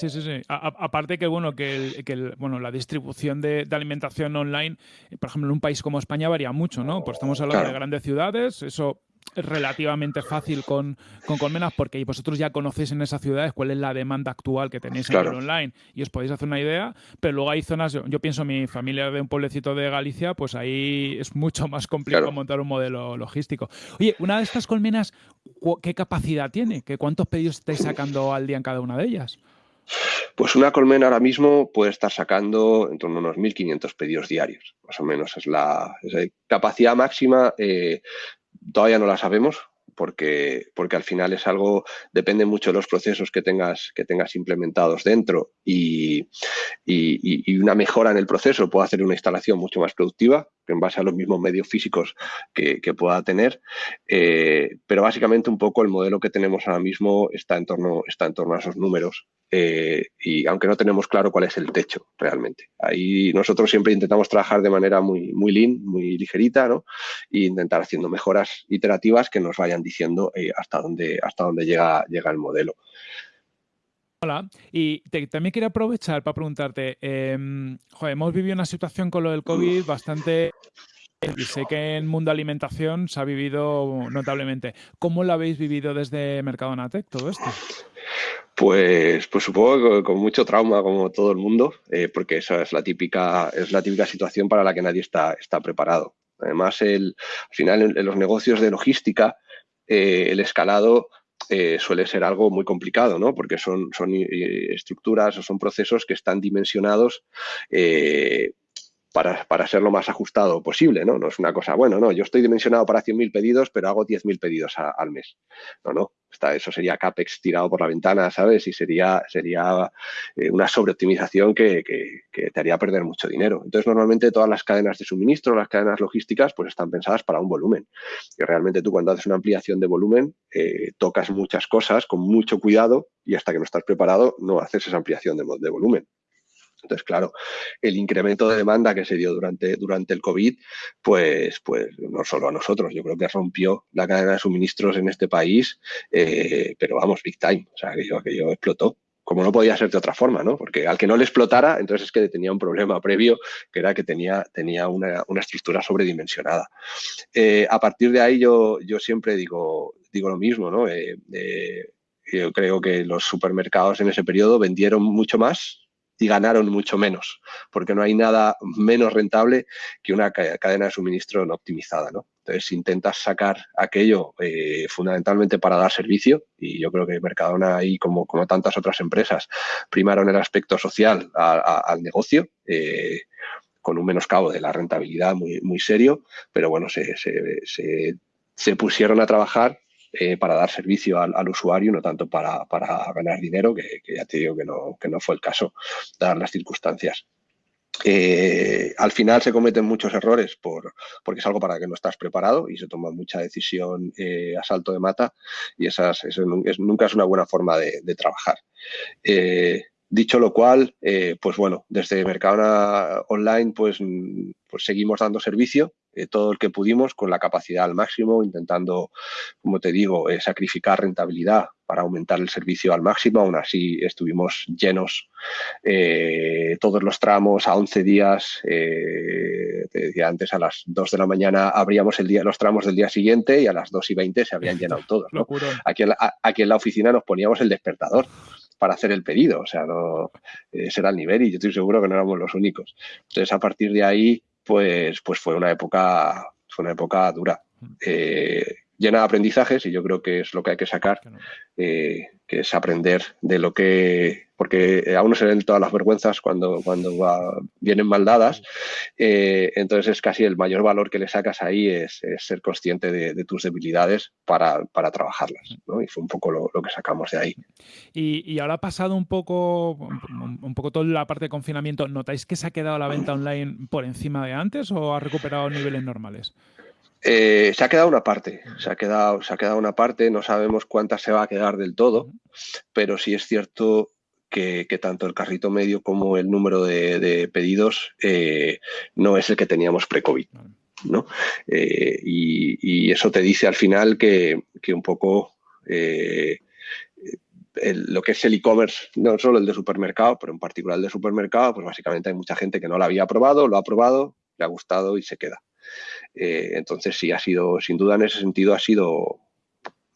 Sí, sí, sí. aparte que bueno, que, el, bueno, la distribución de, alimentación online, por ejemplo, en un país como España varía mucho, ¿no? Pues estamos hablando de grandes ciudades, eso relativamente fácil con, con Colmenas porque vosotros ya conocéis en esas ciudades cuál es la demanda actual que tenéis en el online y os podéis hacer una idea, pero luego hay zonas, yo, pienso mi familia de un pueblecito de Galicia, pues ahí es mucho más complicado montar un modelo logístico. Oye, una de estas colmenas, ¿qué capacidad tiene? ¿Qué, ¿Cuántos pedidos estáis sacando al día en cada una de ellas? Pues una colmena ahora mismo puede estar sacando en torno a unos 1.500 pedidos diarios, más o menos es la, capacidad máxima. Eh, todavía no la sabemos porque, porque al final es algo, depende mucho de los procesos que tengas, que tengas implementados dentro y, una mejora en el proceso puede hacer una instalación mucho más productiva en base a los mismos medios físicos que, pueda tener. Eh, pero básicamente un poco el modelo que tenemos ahora mismo está en torno, está en torno a esos números eh, y aunque no tenemos claro cuál es el techo realmente. Ahí nosotros siempre intentamos trabajar de manera muy, muy lean, muy ligerita, ¿no? E intentar haciendo mejoras iterativas que nos vayan diciendo eh, hasta dónde, hasta dónde llega, llega el modelo. Hola, y también quería aprovechar para preguntarte, em, hemos vivido una situación con lo del COVID bastante y sé que en mundo alimentación se ha vivido notablemente. ¿Cómo lo habéis vivido desde Mercadonatec todo esto? Pues, pues supongo que con mucho trauma como todo el mundo, eh, porque esa es la típica, es la típica situación para la que nadie está, está preparado. Además, el, al final en, los negocios de logística, eh, el escalado eh, suele ser algo muy complicado, ¿no? Porque son, son estructuras o son procesos que están dimensionados para, ser lo más ajustado posible, ¿no? Es una cosa, bueno, no, yo estoy dimensionado para 100.000 pedidos, pero hago 10.000 pedidos al mes. No, no, está, eso sería CAPEX tirado por la ventana, ¿sabes? Y sería, sería eh, una sobreoptimización que, te haría perder mucho dinero. Entonces, normalmente todas las cadenas de suministro, las cadenas logísticas, pues están pensadas para un volumen. Y realmente tú cuando haces una ampliación de volumen, eh, tocas muchas cosas con mucho cuidado y hasta que no estás preparado no haces esa ampliación de, de volumen. Entonces, claro, el incremento de demanda que se dio durante, durante el COVID, pues, pues no solo a nosotros, yo creo que rompió la cadena de suministros en este país, eh, pero vamos, big time, o sea, aquello, aquello explotó como no podía ser de otra forma, ¿no? Porque al que no le explotara, entonces es que tenía un problema previo, que era que tenía, tenía una, estructura sobredimensionada. Eh, a partir de ahí yo, yo siempre digo, digo lo mismo, ¿no? Eh, yo creo que los supermercados en ese periodo vendieron mucho más y ganaron mucho menos, porque no hay nada menos rentable que una cadena de suministro no optimizada. ¿no? Entonces, intentas sacar aquello eh, fundamentalmente para dar servicio, y yo creo que Mercadona, ahí como, como tantas otras empresas, primaron el aspecto social al negocio. Eh, con un menoscabo de la rentabilidad muy, muy serio, pero bueno, se, se, se pusieron a trabajar eh, para dar servicio al, usuario, no tanto para, ganar dinero, que, ya te digo que no, que no fue el caso, dadas las circunstancias. Eh, al final se cometen muchos errores por, porque es algo para que no estás preparado y se toma mucha decisión eh, a salto de mata y eso nunca es una buena forma de, trabajar. Dicho lo cual, pues bueno, desde Mercadona Online pues, pues seguimos dando servicio eh, todo el que pudimos con la capacidad al máximo, intentando, como te digo, eh, sacrificar rentabilidad para aumentar el servicio al máximo. Aún así estuvimos llenos eh, todos los tramos a 11 días. te decía antes, a las 2 de la mañana abríamos el día, los tramos del día siguiente y a las 2 y 20 se habían llenado todos. Aquí, en la, aquí en la oficina nos poníamos el despertador para hacer el pedido. O sea, no, ese era el nivel y yo estoy seguro que no éramos los únicos. Entonces, a partir de ahí, pues, pues fue una época, fue una época dura. Eh, llena de aprendizajes y yo creo que es lo que hay que sacar, eh, que es aprender de lo que, porque a uno se ven todas las vergüenzas cuando, cuando vienen mal dadas, eh, entonces es casi el mayor valor que le sacas ahí es, ser consciente de, tus debilidades para, trabajarlas, y fue un poco lo, que sacamos de ahí. Y, ahora ha pasado un poco, un poco toda la parte de confinamiento, ¿notáis que se ha quedado la venta online por encima de antes o ha recuperado niveles normales? Eh, se ha quedado una parte, se ha quedado, se ha quedado una parte, no sabemos cuánta se va a quedar del todo, pero sí es cierto que, tanto el carrito medio como el número de, pedidos eh, no es el que teníamos pre-COVID. ¿no? Eh, y, eso te dice al final que, un poco lo que es el e-commerce, no solo el de supermercado, pero en particular el de supermercado, pues básicamente hay mucha gente que no lo había probado, lo ha probado, le ha gustado y se queda. Eh, entonces sí, ha sido, sin duda en ese sentido, ha sido,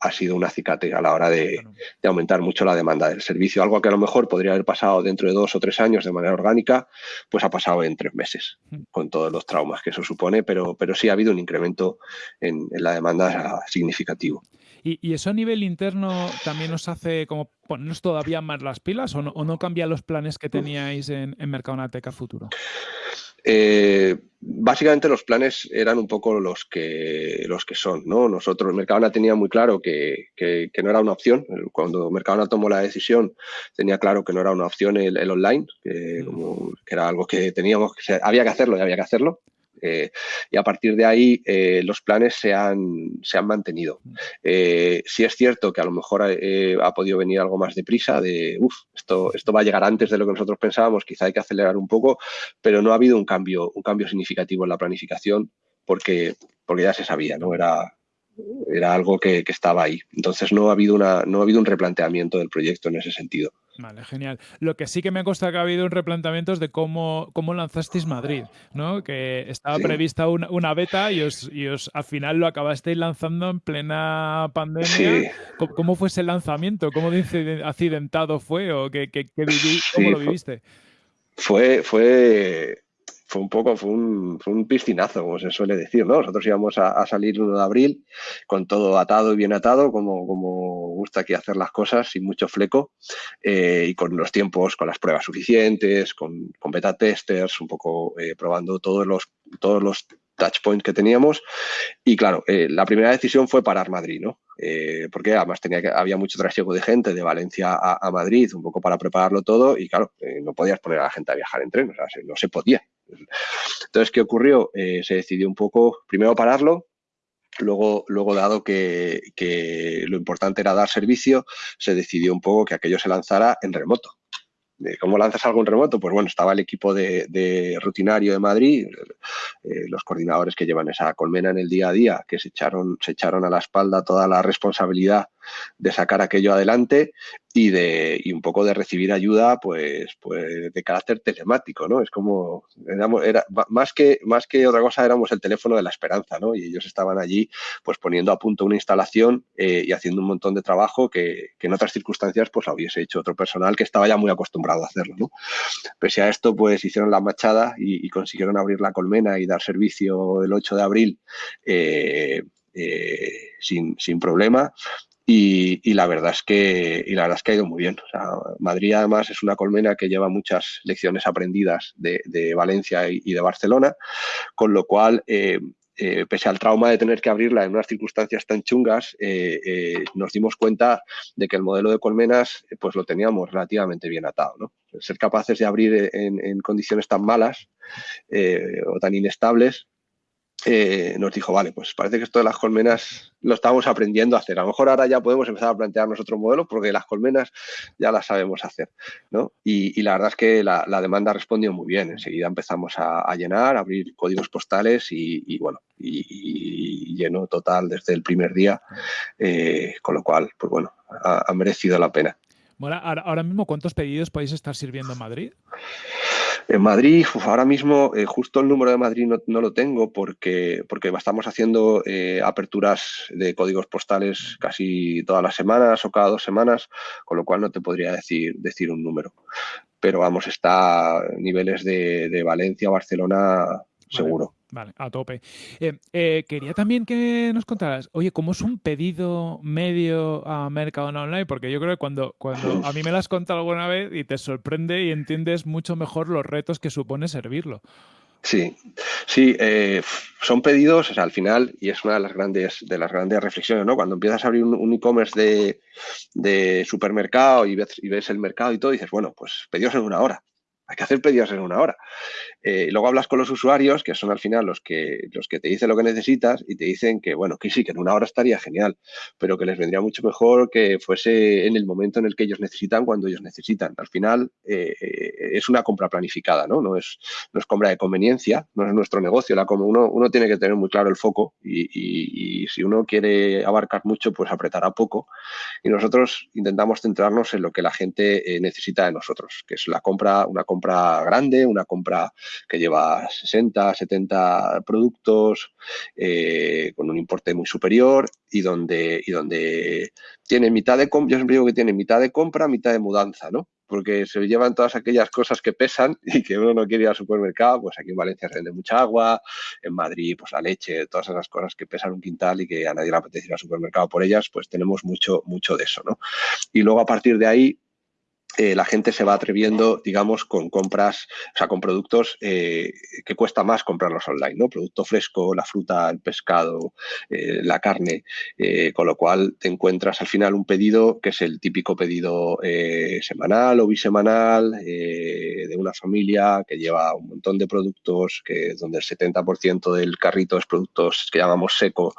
ha sido un acicate a la hora de, aumentar mucho la demanda del servicio. Algo que a lo mejor podría haber pasado dentro de dos o tres años de manera orgánica, pues ha pasado en tres meses, con todos los traumas que eso supone, pero, pero sí ha habido un incremento en, la demanda significativo. ¿Y, eso a nivel interno también nos hace como ponernos todavía más las pilas o no, o no cambia los planes que teníais en, en Mercadonateca Futuro? Eh, básicamente los planes eran un poco los que, los que son, ¿no? Nosotros, Mercadona tenía muy claro que, no era una opción. Cuando Mercadona tomó la decisión, tenía claro que no era una opción el, online, que, que, era algo que teníamos, que había que hacerlo y había que hacerlo. Eh, y a partir de ahí eh, los planes se han, se han mantenido. Eh, sí es cierto que a lo mejor ha podido venir algo más deprisa, de, uff, esto, esto va a llegar antes de lo que nosotros pensábamos, quizá hay que acelerar un poco, pero no ha habido un cambio, un cambio significativo en la planificación porque, porque ya se sabía, ¿no? Era, era algo que, que, estaba ahí. Entonces no ha habido una, no ha habido un replanteamiento del proyecto en ese sentido. Vale, genial. Lo que sí que me consta que ha habido un replanteamiento es de cómo, cómo lanzasteis Madrid, ¿no? Que estaba prevista una, beta y os, y os al final lo acabasteis lanzando en plena pandemia. ¿Cómo, fue ese lanzamiento? ¿Cómo accidentado fue o qué, qué, cómo lo viviste? Fue, fue, fue un poco, fue un, fue un, piscinazo, como se suele decir, ¿no? Nosotros íbamos a, salir el 1 de abril con todo atado y bien atado, como, como gusta aquí hacer las cosas, sin mucho fleco, eh, y con los tiempos, con las pruebas suficientes, con, con beta testers, un poco eh, probando todos los, todos los touch points que teníamos. Y claro, eh, la primera decisión fue parar Madrid, ¿no? porque además tenía que, había mucho trasiego de gente de Valencia a, Madrid, un poco para prepararlo todo, y claro, no podías poner a la gente a viajar en tren, o sea, no se podía. Entonces, ¿qué ocurrió? Eh, se decidió un poco, primero pararlo, Luego, luego dado que, lo importante era dar servicio, se decidió un poco que aquello se lanzara en remoto. ¿Cómo lanzas algo en remoto? Pues bueno, estaba el equipo de, rutinario de Madrid, eh, los coordinadores que llevan esa colmena en el día a día, que se echaron, se echaron a la espalda toda la responsabilidad de sacar aquello adelante y de y un poco de recibir ayuda pues pues de carácter telemático no es como era más que más que otra cosa éramos el teléfono de la esperanza no y ellos estaban allí pues poniendo a punto una instalación eh, y haciendo un montón de trabajo que, en otras circunstancias pues hubiese hecho otro personal que estaba ya muy acostumbrado a hacerlo no pese a esto pues hicieron la machada y, consiguieron abrir la colmena y dar servicio el 8 de abril eh, eh, sin, sin, problema y, la verdad es que y la verdad es que ha ido muy bien. Madrid además es una colmena que lleva muchas lecciones aprendidas de, Valencia y, de Barcelona, con lo cual eh, eh, pese al trauma de tener que abrirla en unas circunstancias tan chungas, eh, nos dimos cuenta de que el modelo de colmenas pues lo teníamos relativamente bien atado. ¿no? Ser capaces de abrir en, en condiciones tan malas o tan inestables eh, nos dijo, vale, pues parece que esto de las colmenas lo estamos aprendiendo a hacer. A lo mejor ahora ya podemos empezar a plantearnos otros modelos porque las colmenas ya las sabemos hacer. ¿no? Y, la verdad es que la, demanda respondió muy bien. Enseguida empezamos a, llenar, a abrir códigos postales y, bueno, y, lleno total desde el primer día, eh, con lo cual, pues bueno, ha, merecido la pena. Bueno, ahora mismo, ¿cuántos pedidos podéis estar sirviendo en Madrid? En Madrid, ahora mismo, eh, justo el número de Madrid no, lo tengo porque, porque estamos haciendo eh, aperturas de códigos postales casi todas las semanas o cada dos semanas, con lo cual no te podría decir, decir un número. Pero vamos, está a niveles de, de Valencia, Barcelona, seguro. Vale, a tope. Eh, eh, quería también que nos contaras, oye, ¿cómo es un pedido medio a Mercadona Online? Porque yo creo que cuando, cuando a mí me lo has contado alguna vez y te sorprende y entiendes mucho mejor los retos que supone servirlo. Sí, sí, eh, son pedidos, al final, y es una de las grandes, de las grandes reflexiones, ¿no? Cuando empiezas a abrir un, e-commerce de, supermercado y ves, y ves el mercado y todo, dices, bueno, pues pedidos en una hora hay que hacer pedidos en una hora. Eh, luego hablas con los usuarios, que son al final los que, los que te dicen lo que necesitas y te dicen que, bueno, que sí, que en una hora estaría genial, pero que les vendría mucho mejor que fuese en el momento en el que ellos necesitan, cuando ellos necesitan. Al final eh, es una compra planificada, ¿no? No es, no es compra de conveniencia, no es nuestro negocio. La, uno, uno tiene que tener muy claro el foco y, si uno quiere abarcar mucho, pues apretará poco. Y nosotros intentamos centrarnos en lo que la gente eh, necesita de nosotros, que es la compra, una compra compra grande, una compra que lleva 60, 70 productos eh, con un importe muy superior y donde, y donde tiene mitad de compra, yo siempre digo que tiene mitad de compra, mitad de mudanza, ¿no? Porque se llevan todas aquellas cosas que pesan y que uno no quiere ir al supermercado, pues aquí en Valencia se vende mucha agua, en Madrid pues la leche, todas esas cosas que pesan un quintal y que a nadie le apetece ir al supermercado por ellas, pues tenemos mucho, mucho de eso, ¿no? Y luego a partir de ahí eh, la gente se va atreviendo, digamos, con compras, o sea, con productos eh, que cuesta más comprarlos online, ¿no? Producto fresco, la fruta, el pescado, eh, la carne, con lo cual te encuentras al final un pedido que es el típico pedido semanal o bisemanal de una familia que lleva un montón de productos, que donde el 70% del carrito es productos que llamamos seco,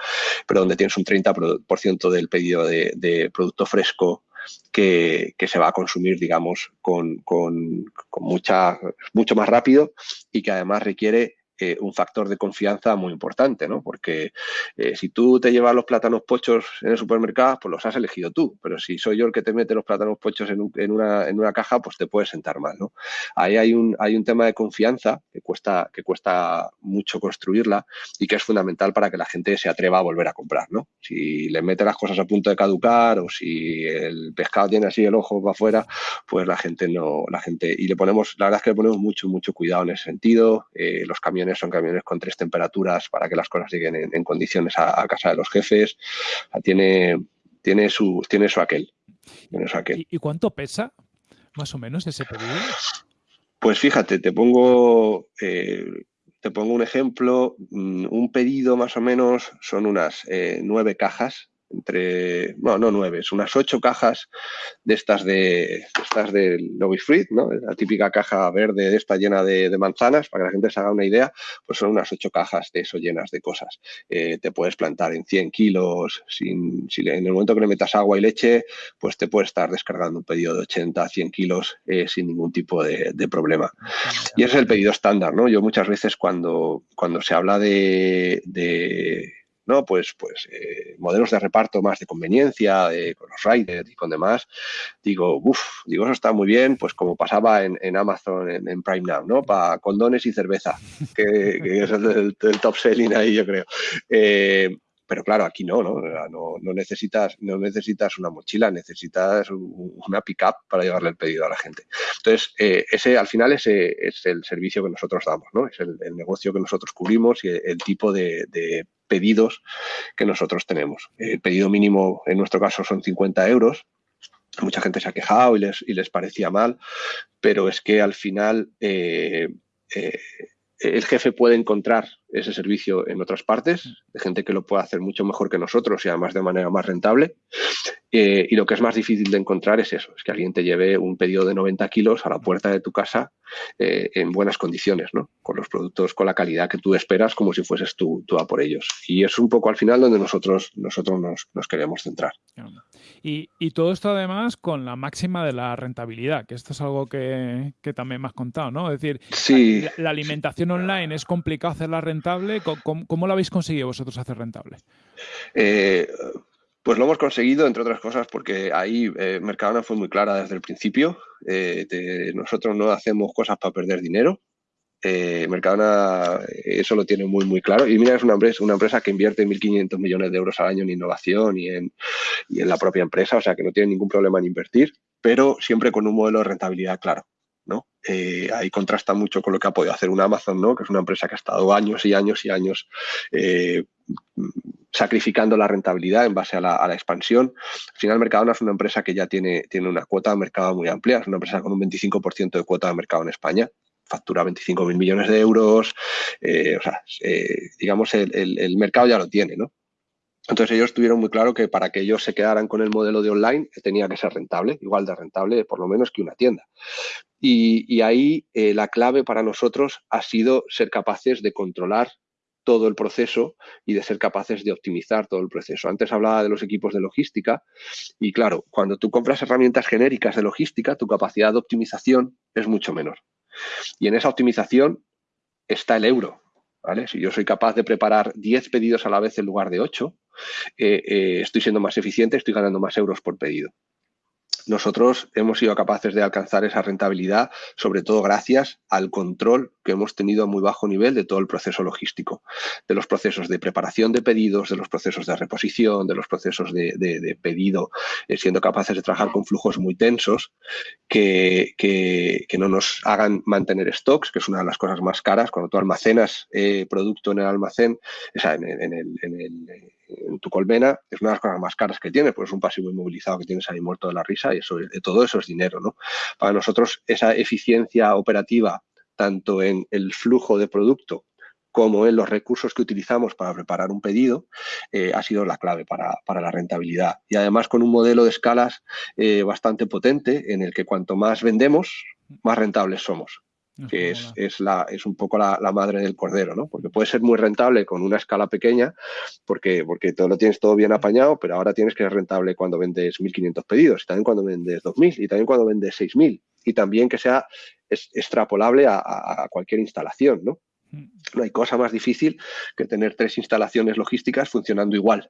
pero donde tienes un 30% del pedido de producto fresco que, se va a consumir, digamos, con, con, con mucha, mucho más rápido y que además requiere eh, un factor de confianza muy importante, ¿no? Porque eh, si tú te llevas los plátanos pochos en el supermercado, pues los has elegido tú, pero si soy yo el que te mete los plátanos pochos en, una, en una, caja, pues te puedes sentar mal, ¿no? Ahí hay un, hay un tema de confianza que cuesta, que cuesta mucho construirla y que es fundamental para que la gente se atreva a volver a comprar, ¿no? Si le mete las cosas a punto de caducar o si el pescado tiene así el ojo para afuera, pues la gente no, la gente, y le ponemos, la verdad es que le ponemos mucho, mucho cuidado en ese sentido, eh, los camiones son camiones con tres temperaturas para que las cosas lleguen en, condiciones a, casa de los jefes. tiene, tiene, su, tiene su aquel. ¿Y, cuánto pesa más o menos ese pedido? Pues fíjate, te pongo, eh, te pongo un ejemplo. Mm, un pedido más o menos son unas eh, nueve cajas entre, bueno, no nueve, es unas ocho cajas de estas de, estas del Novis Fruit, ¿no? La típica caja verde de esta llena de, manzanas, para que la gente se haga una idea, pues son unas ocho cajas de eso llenas de cosas. Eh, te puedes plantar en 100 kilos, sin, en el momento que le metas agua y leche, pues te puedes estar descargando un pedido de 80, 100 kilos eh, sin ningún tipo de, problema. Y ese es el pedido estándar, ¿no? Yo muchas veces cuando, cuando se habla de ¿no? Pues, pues eh, modelos de reparto más de conveniencia, con los riders y con demás, digo, uff, digo, eso está muy bien, pues como pasaba en, Amazon, en, Prime Now, ¿no? Para condones y cerveza, que, es el, top selling ahí, yo creo. Eh, pero claro, aquí no, ¿no? No, necesitas, no necesitas una mochila, necesitas una pick-up para llevarle el pedido a la gente. Entonces, eh, ese al final ese es el servicio que nosotros damos, ¿no? Es el, negocio que nosotros cubrimos y el, tipo de, pedidos que nosotros tenemos. El pedido mínimo en nuestro caso son 50 euros. Mucha gente se ha quejado y les, y les parecía mal, pero es que al final eh, eh, el jefe puede encontrar ese servicio en otras partes, de gente que lo puede hacer mucho mejor que nosotros y además de manera más rentable. Eh, y lo que es más difícil de encontrar es eso, es que alguien te lleve un pedido de 90 kilos a la puerta de tu casa eh, en buenas condiciones, ¿no? Con los productos, con la calidad que tú esperas, como si fueses tú, tú a por ellos. Y es un poco al final donde nosotros, nosotros nos, queremos centrar. Y, todo esto además con la máxima de la rentabilidad, que esto es algo que, también me has contado, ¿no? Es decir, la, alimentación online es complicado hacerla rentable. ¿Cómo, la habéis conseguido vosotros hacer rentable? Eh, pues lo hemos conseguido, entre otras cosas, porque ahí eh, Mercadona fue muy clara desde el principio. Eh, nosotros no hacemos cosas para perder dinero. Mercadona eso lo tiene muy, muy claro. Y mira, es una empresa, una empresa que invierte 1.500 millones de euros al año en innovación y en, y en la propia empresa, o sea que no tiene ningún problema en invertir, pero siempre con un modelo de rentabilidad claro. Eh, ahí contrasta mucho con lo que ha podido hacer una Amazon, ¿no? que es una empresa que ha estado años y años y años eh, sacrificando la rentabilidad en base a la, expansión. Al final, Mercadona es una empresa que ya tiene, tiene una cuota de mercado muy amplia, es una empresa con un 25% de cuota de mercado en España factura 25 mil millones de euros, eh, o sea, digamos, el, el, mercado ya lo tiene, ¿no? Entonces ellos tuvieron muy claro que para que ellos se quedaran con el modelo de online tenía que ser rentable, igual de rentable por lo menos que una tienda. Y, ahí eh, la clave para nosotros ha sido ser capaces de controlar todo el proceso y de ser capaces de optimizar todo el proceso. Antes hablaba de los equipos de logística y claro, cuando tú compras herramientas genéricas de logística, tu capacidad de optimización es mucho menor. Y en esa optimización está el euro. Si yo soy capaz de preparar 10 pedidos a la vez en lugar de 8, eh, eh, estoy siendo más eficiente, estoy ganando más euros por pedido nosotros hemos sido capaces de alcanzar esa rentabilidad, sobre todo gracias al control que hemos tenido a muy bajo nivel de todo el proceso logístico, de los procesos de preparación de pedidos, de los procesos de reposición, de los procesos de, pedido, eh, siendo capaces de trabajar con flujos muy tensos que, no nos hagan mantener stocks, que es una de las cosas más caras. Cuando tú almacenas eh, producto en el almacén, o sea, en, en tu colmena, es una de las cosas más caras que tienes, pues es un pasivo inmovilizado que tienes ahí muerto de la risa y eso, todo eso es dinero, ¿no? Para nosotros esa eficiencia operativa, tanto en el flujo de producto como en los recursos que utilizamos para preparar un pedido, eh, ha sido la clave para, la rentabilidad. Y además con un modelo de escalas eh, bastante potente en el que cuanto más vendemos, más rentables somos que es, es, la, es un poco la, madre del cordero, ¿no? Porque puede ser muy rentable con una escala pequeña, porque, porque todo lo tienes todo bien apañado, pero ahora tienes que ser rentable cuando vendes 1.500 pedidos, y también cuando vendes 2.000, y también cuando vendes 6.000, y también que sea extrapolable a, cualquier instalación, ¿no? Mm. No hay cosa más difícil que tener tres instalaciones logísticas funcionando igual.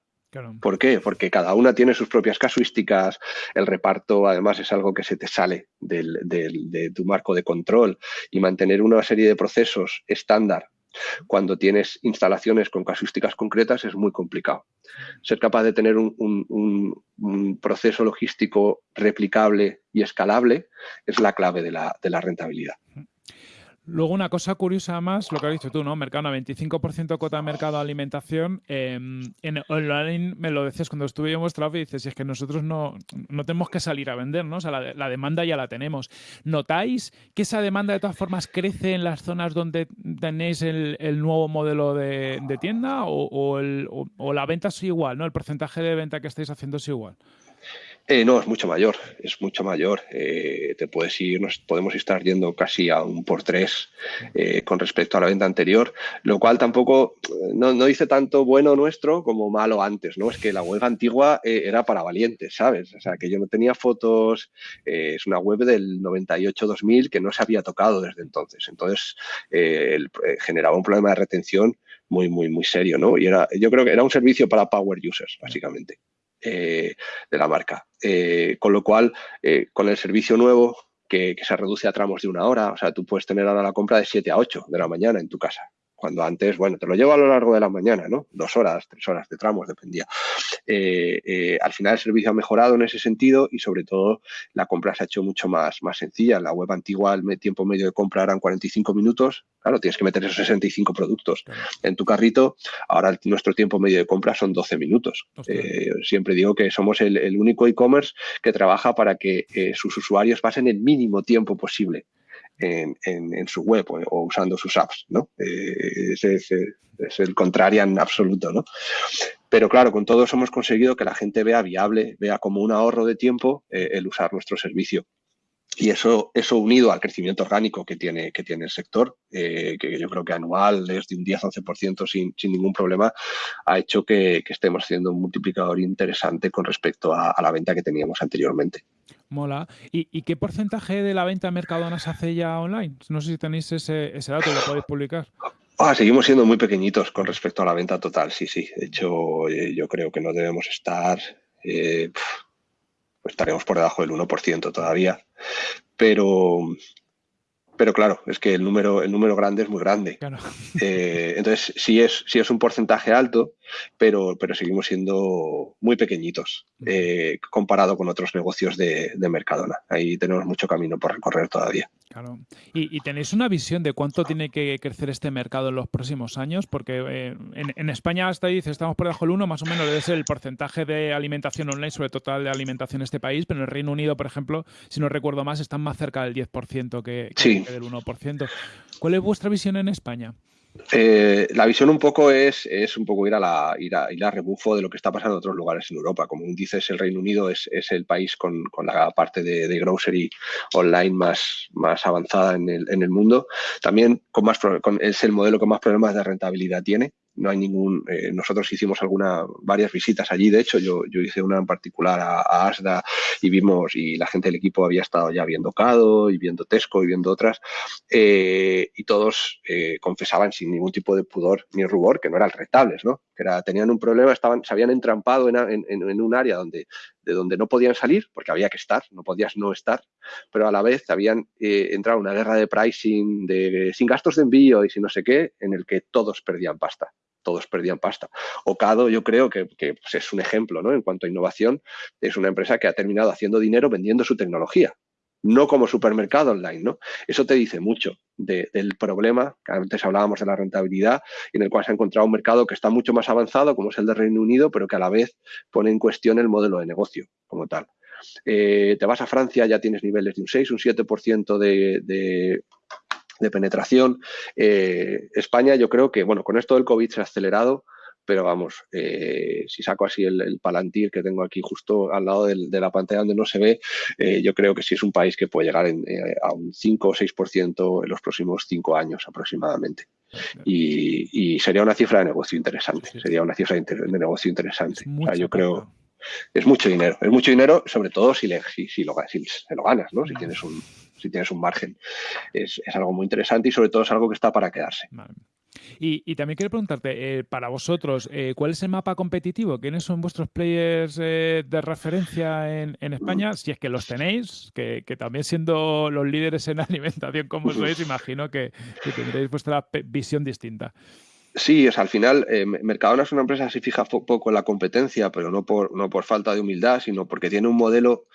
¿Por qué? Porque cada una tiene sus propias casuísticas, el reparto además es algo que se te sale de tu marco de control y mantener una serie de procesos estándar cuando tienes instalaciones con casuísticas concretas es muy complicado. Ser capaz de tener un, proceso logístico replicable y escalable es la clave de la rentabilidad. Luego, una cosa curiosa más, lo que has dicho tú, ¿no? Mercado, 25% cuota de mercado de alimentación. Em, en online me lo decías cuando estuve yo en vuestra y dices, es que nosotros no, no tenemos que salir a vender, ¿no? O sea, la, demanda ya la tenemos. ¿Notáis que esa demanda de todas formas crece en las zonas donde tenéis el, nuevo modelo de, tienda o, o, la venta es igual, ¿no? El porcentaje de venta que estáis haciendo es igual. Eh, no, es mucho mayor, es mucho mayor. Eh, te puedes ir, nos podemos estar yendo casi a un por tres eh, con respecto a la venta anterior, lo cual tampoco no, dice tanto bueno nuestro como malo antes, ¿no? Es que la web antigua era para valientes, ¿sabes? O sea, que yo no tenía fotos, es una web del 98-2000 que no se había tocado desde entonces. Entonces, generaba un problema de retención muy, muy, muy serio, ¿no? Y era, yo creo que era un servicio para power users, básicamente. Eh, de la marca. Eh, con lo cual, eh, con el servicio nuevo, que, que, se reduce a tramos de una hora, o sea, tú puedes tener ahora la compra de 7 a 8 de la mañana en tu casa cuando antes, bueno, te lo llevo a lo largo de la mañana, ¿no? Dos horas, tres horas de tramos, dependía. Eh, eh, al final el servicio ha mejorado en ese sentido y sobre todo la compra se ha hecho mucho más, más sencilla. En la web antigua el tiempo medio de compra eran 45 minutos, claro, tienes que meter esos 65 productos en tu carrito. Ahora nuestro tiempo medio de compra son 12 minutos. Eh, siempre digo que somos el, único e-commerce que trabaja para que sus usuarios pasen el mínimo tiempo posible en, su web o, usando sus apps, ¿no? Eh, ese, es el contrarian absoluto, ¿no? Pero claro, con todo eso hemos conseguido que la gente vea viable, vea como un ahorro de tiempo eh, el usar nuestro servicio. Y eso, eso unido al crecimiento orgánico que tiene, que tiene el sector, eh, que yo creo que anual es de un 10-11% sin, sin ningún problema, ha hecho que, estemos haciendo un multiplicador interesante con respecto a, la venta que teníamos anteriormente. Mola. ¿Y, qué porcentaje de la venta Mercadona se hace ya online? No sé si tenéis ese, ese dato, lo podéis publicar. Ah, seguimos siendo muy pequeñitos con respecto a la venta total, sí, sí. De hecho, eh, yo creo que no debemos estar, eh, estaremos por debajo del 1% todavía. Pero, pero claro, es que el número, el número grande es muy grande. Eh, entonces, sí es, sí es un porcentaje alto, pero, pero seguimos siendo muy pequeñitos comparado con otros negocios de, de Mercadona. Ahí tenemos mucho camino por recorrer todavía. Claro. ¿Y, tenéis una visión de cuánto tiene que crecer este mercado en los próximos años? Porque eh, en, España hasta dice estamos por debajo del 1, más o menos debe ser el porcentaje de alimentación online sobre total de alimentación en este país, pero en el Reino Unido, por ejemplo, si no recuerdo más, están más cerca del 10% que, que del 1%. ¿Cuál es vuestra visión en España? Eh, la visión un poco es, es un poco ir a, la, ir, a, ir a rebufo de lo que está pasando en otros lugares en Europa. Como dices, el Reino Unido es, es el país con, con, la parte de, de, grocery online más, más avanzada en el, en el mundo. También con más, es el modelo con más problemas de rentabilidad tiene no hay ningún. Eh, nosotros hicimos alguna, varias visitas allí, de hecho, yo, yo hice una en particular a, Asda y vimos, y la gente del equipo había estado ya viendo Cado y viendo Tesco y viendo otras, eh, y todos eh, confesaban sin ningún tipo de pudor ni rubor que no eran rentables, ¿no? Que era, tenían un problema, estaban, se habían entrampado en, en, en un área donde, de donde no podían salir, porque había que estar, no podías no estar, pero a la vez habían entrado en una guerra de pricing, de, sin gastos de envío y sin no sé qué, en el que todos perdían pasta todos perdían pasta. Ocado yo creo que, pues, es un ejemplo ¿no? en cuanto a innovación, es una empresa que ha terminado haciendo dinero vendiendo su tecnología, no como supermercado online. ¿no? Eso te dice mucho del problema, que antes hablábamos de la rentabilidad, en el cual se ha encontrado un mercado que está mucho más avanzado, como es el de Reino Unido, pero que a la vez pone en cuestión el modelo de negocio como tal. Eh, te vas a Francia, ya tienes niveles de un 6, un 7% de, de penetración. Eh, España, yo creo que, bueno, con esto del COVID se ha acelerado, pero vamos, eh, si saco así el, palantir que tengo aquí justo al lado de la pantalla donde no se ve, eh, yo creo que sí es un país que puede llegar a un 5 o 6% en los próximos 5 años aproximadamente. Y, sería una cifra de negocio interesante, sería una cifra de, negocio interesante. yo creo es mucho dinero, es mucho dinero, sobre todo si, le, si, lo, si lo ganas, ¿no? Si tienes un, si tienes un margen. Es, algo muy interesante y sobre todo es algo que está para quedarse. Y, también quiero preguntarte, eh, para vosotros, eh, ¿cuál es el mapa competitivo? ¿Quiénes son vuestros players eh, de referencia en, España? Si es que los tenéis, que, también siendo los líderes en alimentación como sois, imagino que, tendréis vuestra visión distinta. Sí, es al final Mercadona es una empresa que se fija poco en la competencia, pero no por, no por falta de humildad, sino porque tiene un modelo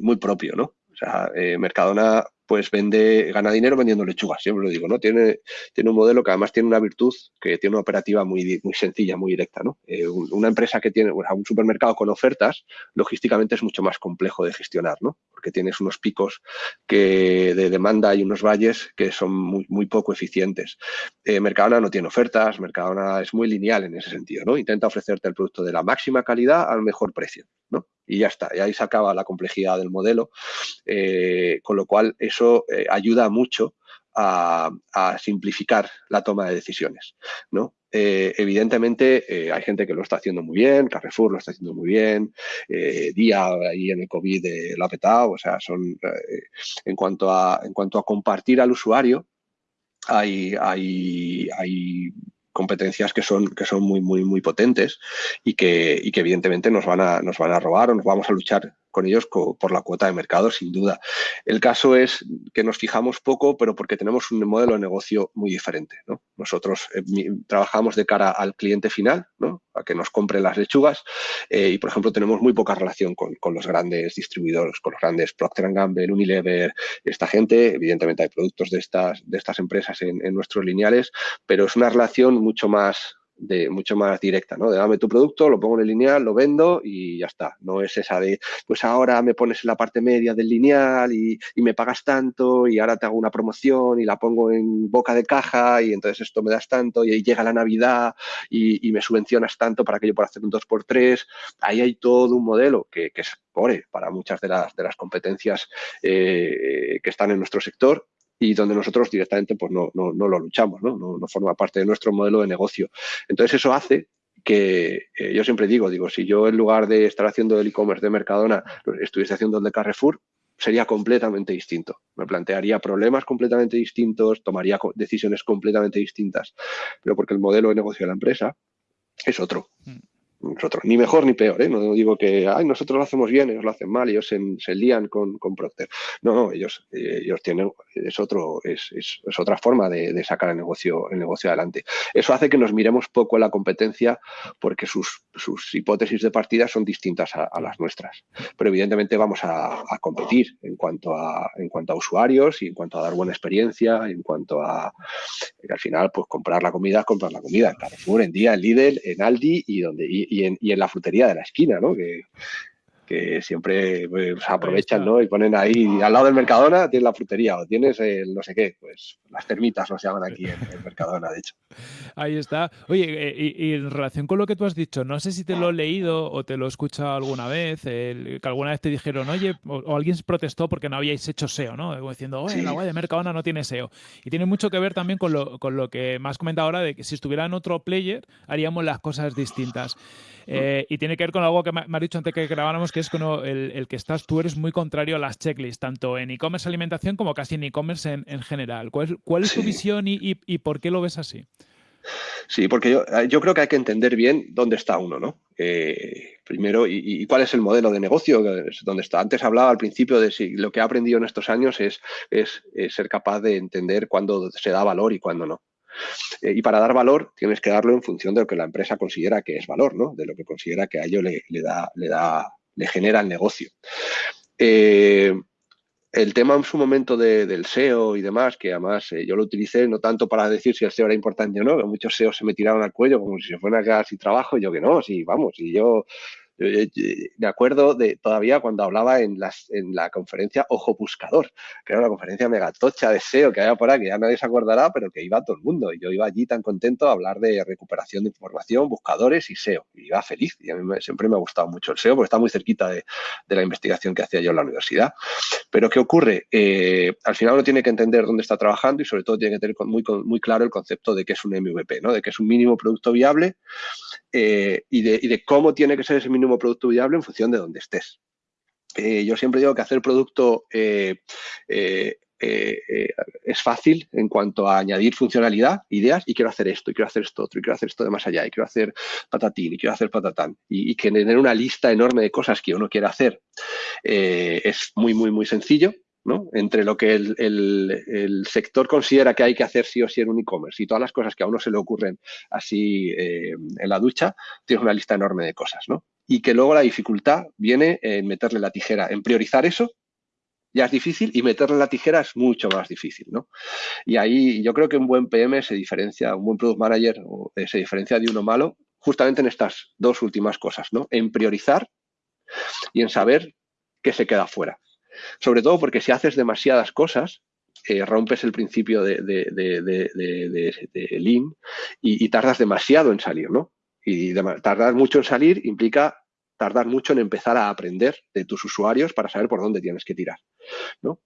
muy propio, ¿no? Sea, eh, Mercadona pues vende, gana dinero vendiendo lechugas, siempre lo digo, ¿no? Tiene, tiene un modelo que además tiene una virtud, que tiene una operativa muy, muy sencilla, muy directa, ¿no? Eh, una empresa que tiene, un supermercado con ofertas, logísticamente es mucho más complejo de gestionar, ¿no? Porque tienes unos picos que de demanda y unos valles que son muy, muy poco eficientes. Eh, Mercadona no tiene ofertas, Mercadona es muy lineal en ese sentido, ¿no? Intenta ofrecerte el producto de la máxima calidad al mejor precio, ¿no? Y ya está, y ahí se acaba la complejidad del modelo, eh, con lo cual eso eh, ayuda mucho a, simplificar la toma de decisiones. ¿no? Eh, evidentemente hay gente que lo está haciendo muy bien, Carrefour lo está haciendo muy bien, Día ahí en el COVID lo ha petado, o sea, son en cuanto a en cuanto a compartir al usuario, hay, hay, hay competencias que son, que son muy, muy, muy potentes y que, y que evidentemente nos van, a, nos van a robar o nos vamos a luchar con ellos por la cuota de mercado, sin duda. El caso es que nos fijamos poco, pero porque tenemos un modelo de negocio muy diferente. Nosotros eh, trabajamos de cara al cliente final, a que nos compre las lechugas, eh, y por ejemplo tenemos muy poca relación con, los grandes distribuidores, con los grandes Procter Gamble, Unilever, esta gente. Evidentemente hay productos de estas, de estas empresas en, en nuestros lineales, pero es una relación mucho más de mucho más directa, ¿no? De dame tu producto, lo pongo en el lineal, lo vendo y ya está. No es esa de, pues ahora me pones en la parte media del lineal y, me pagas tanto y ahora te hago una promoción y la pongo en boca de caja y entonces esto me das tanto y ahí llega la Navidad y, me subvencionas tanto para que yo pueda hacer un 2x3. Ahí hay todo un modelo que, es pobre para muchas de las, de las competencias eh, que están en nuestro sector y donde nosotros directamente pues no, no, no lo luchamos, ¿no? ¿no? forma parte de nuestro modelo de negocio. Entonces eso hace que eh, yo siempre digo, digo, si yo en lugar de estar haciendo el e-commerce de Mercadona estuviese haciendo el de Carrefour, sería completamente distinto. Me plantearía problemas completamente distintos, tomaría decisiones completamente distintas, pero porque el modelo de negocio de la empresa es otro. Mm nosotros, ni mejor ni peor, ¿eh? no digo que Ay, nosotros lo hacemos bien, ellos lo hacen mal, ellos se, se lían con, con, Procter. No, no, ellos, eh, ellos tienen, es otro, es, es, es otra forma de, de, sacar el negocio, el negocio adelante. Eso hace que nos miremos poco en la competencia porque sus, sus hipótesis de partida son distintas a, a las nuestras. Pero evidentemente vamos a, a, competir en cuanto a, en cuanto a usuarios y en cuanto a dar buena experiencia, en cuanto a al final, pues comprar la comida, comprar la comida en Carrefour, en Día, en Lidl, en Aldi y donde en, y en la frutería de la esquina, ¿no? Que, que siempre pues, aprovechan ¿no? y ponen ahí al lado del Mercadona tienes la frutería o tienes el no sé qué, pues las termitas nos llaman aquí en el Mercadona, de hecho. Ahí está. Oye, eh, y, en relación con lo que tú has dicho, no sé si te lo he leído o te lo he escuchado alguna vez, que alguna vez te dijeron, oye, o, alguien se protestó porque no habíais hecho SEO, ¿no? Como diciendo, oye, la web de Mercadona no tiene SEO. Y tiene mucho que ver también con lo, con lo que me has comentado ahora de que si estuviera en otro player haríamos las cosas distintas. Eh, y tiene que ver con algo que me, has dicho antes que grabáramos, que es con el, que estás, tú eres muy contrario a las checklists, tanto en e-commerce alimentación como casi en e-commerce en, general. ¿Cuál, es tu visión y, por qué lo ves así? Sí, porque yo, eh, yo, creo que hay que entender bien dónde está uno, ¿no? Eh, primero, y, cuál es el modelo de negocio donde está. Antes hablaba al principio de si lo que he aprendido en estos años es, es ser capaz de entender cuándo se da valor y cuándo no. Eh, y para dar valor tienes que darlo en función de lo que la empresa considera que es valor, ¿no? De lo que considera que a ello le, da, le, da, le genera el negocio. Eh, el tema en su momento del SEO y demás, que además eh, yo lo utilicé no tanto para decir si el SEO era importante o no, que muchos SEO se me tiraron al cuello como si se fuera sin trabajo, y yo que no, sí, vamos, y yo me acuerdo de todavía cuando hablaba en, las, la conferencia Ojo Buscador, que era una conferencia megatocha de SEO que había por ahí, que ya nadie se acordará, pero que iba todo el mundo. Y yo iba allí tan contento a hablar de recuperación de información, buscadores y SEO. Y iba feliz. Y a mí siempre me ha gustado mucho el SEO porque está muy cerquita de, la investigación que hacía yo en la universidad. Pero ¿qué ocurre? Eh, al final uno tiene que entender dónde está trabajando y sobre todo tiene que tener muy, claro el concepto de qué es un MVP, ¿no? de que es un mínimo producto viable y, de, y de cómo tiene que ser ese mínimo producto viable en función de dónde estés. Eh, yo siempre digo que hacer producto eh, eh, es fácil en cuanto a añadir funcionalidad, ideas, y quiero hacer esto, y quiero hacer esto otro, y quiero hacer esto de más allá, y quiero hacer patatín, y quiero hacer patatán, y, que tener una lista enorme de cosas que uno quiere hacer es muy, muy, muy sencillo, entre lo que el, sector considera que hay que hacer sí o sí en un e-commerce y todas las cosas que a uno se le ocurren así en la ducha, tienes una lista enorme de cosas, ¿no? Y que luego la dificultad viene en meterle la tijera, en priorizar eso ya es difícil y meterle la tijera es mucho más difícil, ¿no? Y ahí yo creo que un buen PM se diferencia, un buen product manager eh, se diferencia de uno malo justamente en estas dos últimas cosas, ¿no? En priorizar y en saber qué se queda fuera. Sobre todo porque si haces demasiadas cosas, eh, rompes el principio de, Lean y, y, tardas demasiado en salir, ¿no? Y tardar mucho en salir implica tardar mucho en empezar a aprender de tus usuarios para saber por dónde tienes que tirar. ¿no?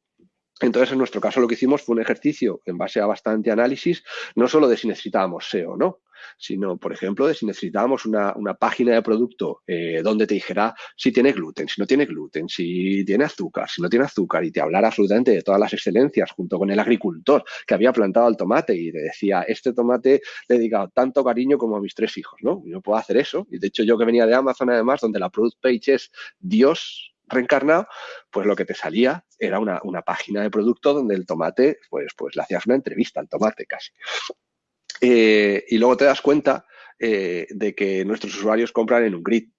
Entonces, en nuestro caso, lo que hicimos fue un ejercicio en base a bastante análisis, no solo de si necesitábamos SEO o no, sino, por ejemplo, de si necesitábamos una, página de producto eh, donde te dijera si tiene gluten, si no tiene gluten, si tiene azúcar, si no tiene azúcar, y te hablara absolutamente de todas las excelencias, junto con el agricultor que había plantado el tomate y te decía, este tomate le he dedicado tanto cariño como a mis tres hijos, ¿no? Y no puedo hacer eso. Y de hecho, yo que venía de Amazon, además, donde la product page es Dios reencarnado, pues lo que te salía era una, página de producto donde el tomate, pues, pues le hacías una entrevista al tomate casi. Eh, y luego te das cuenta eh, de que nuestros usuarios compran en un grid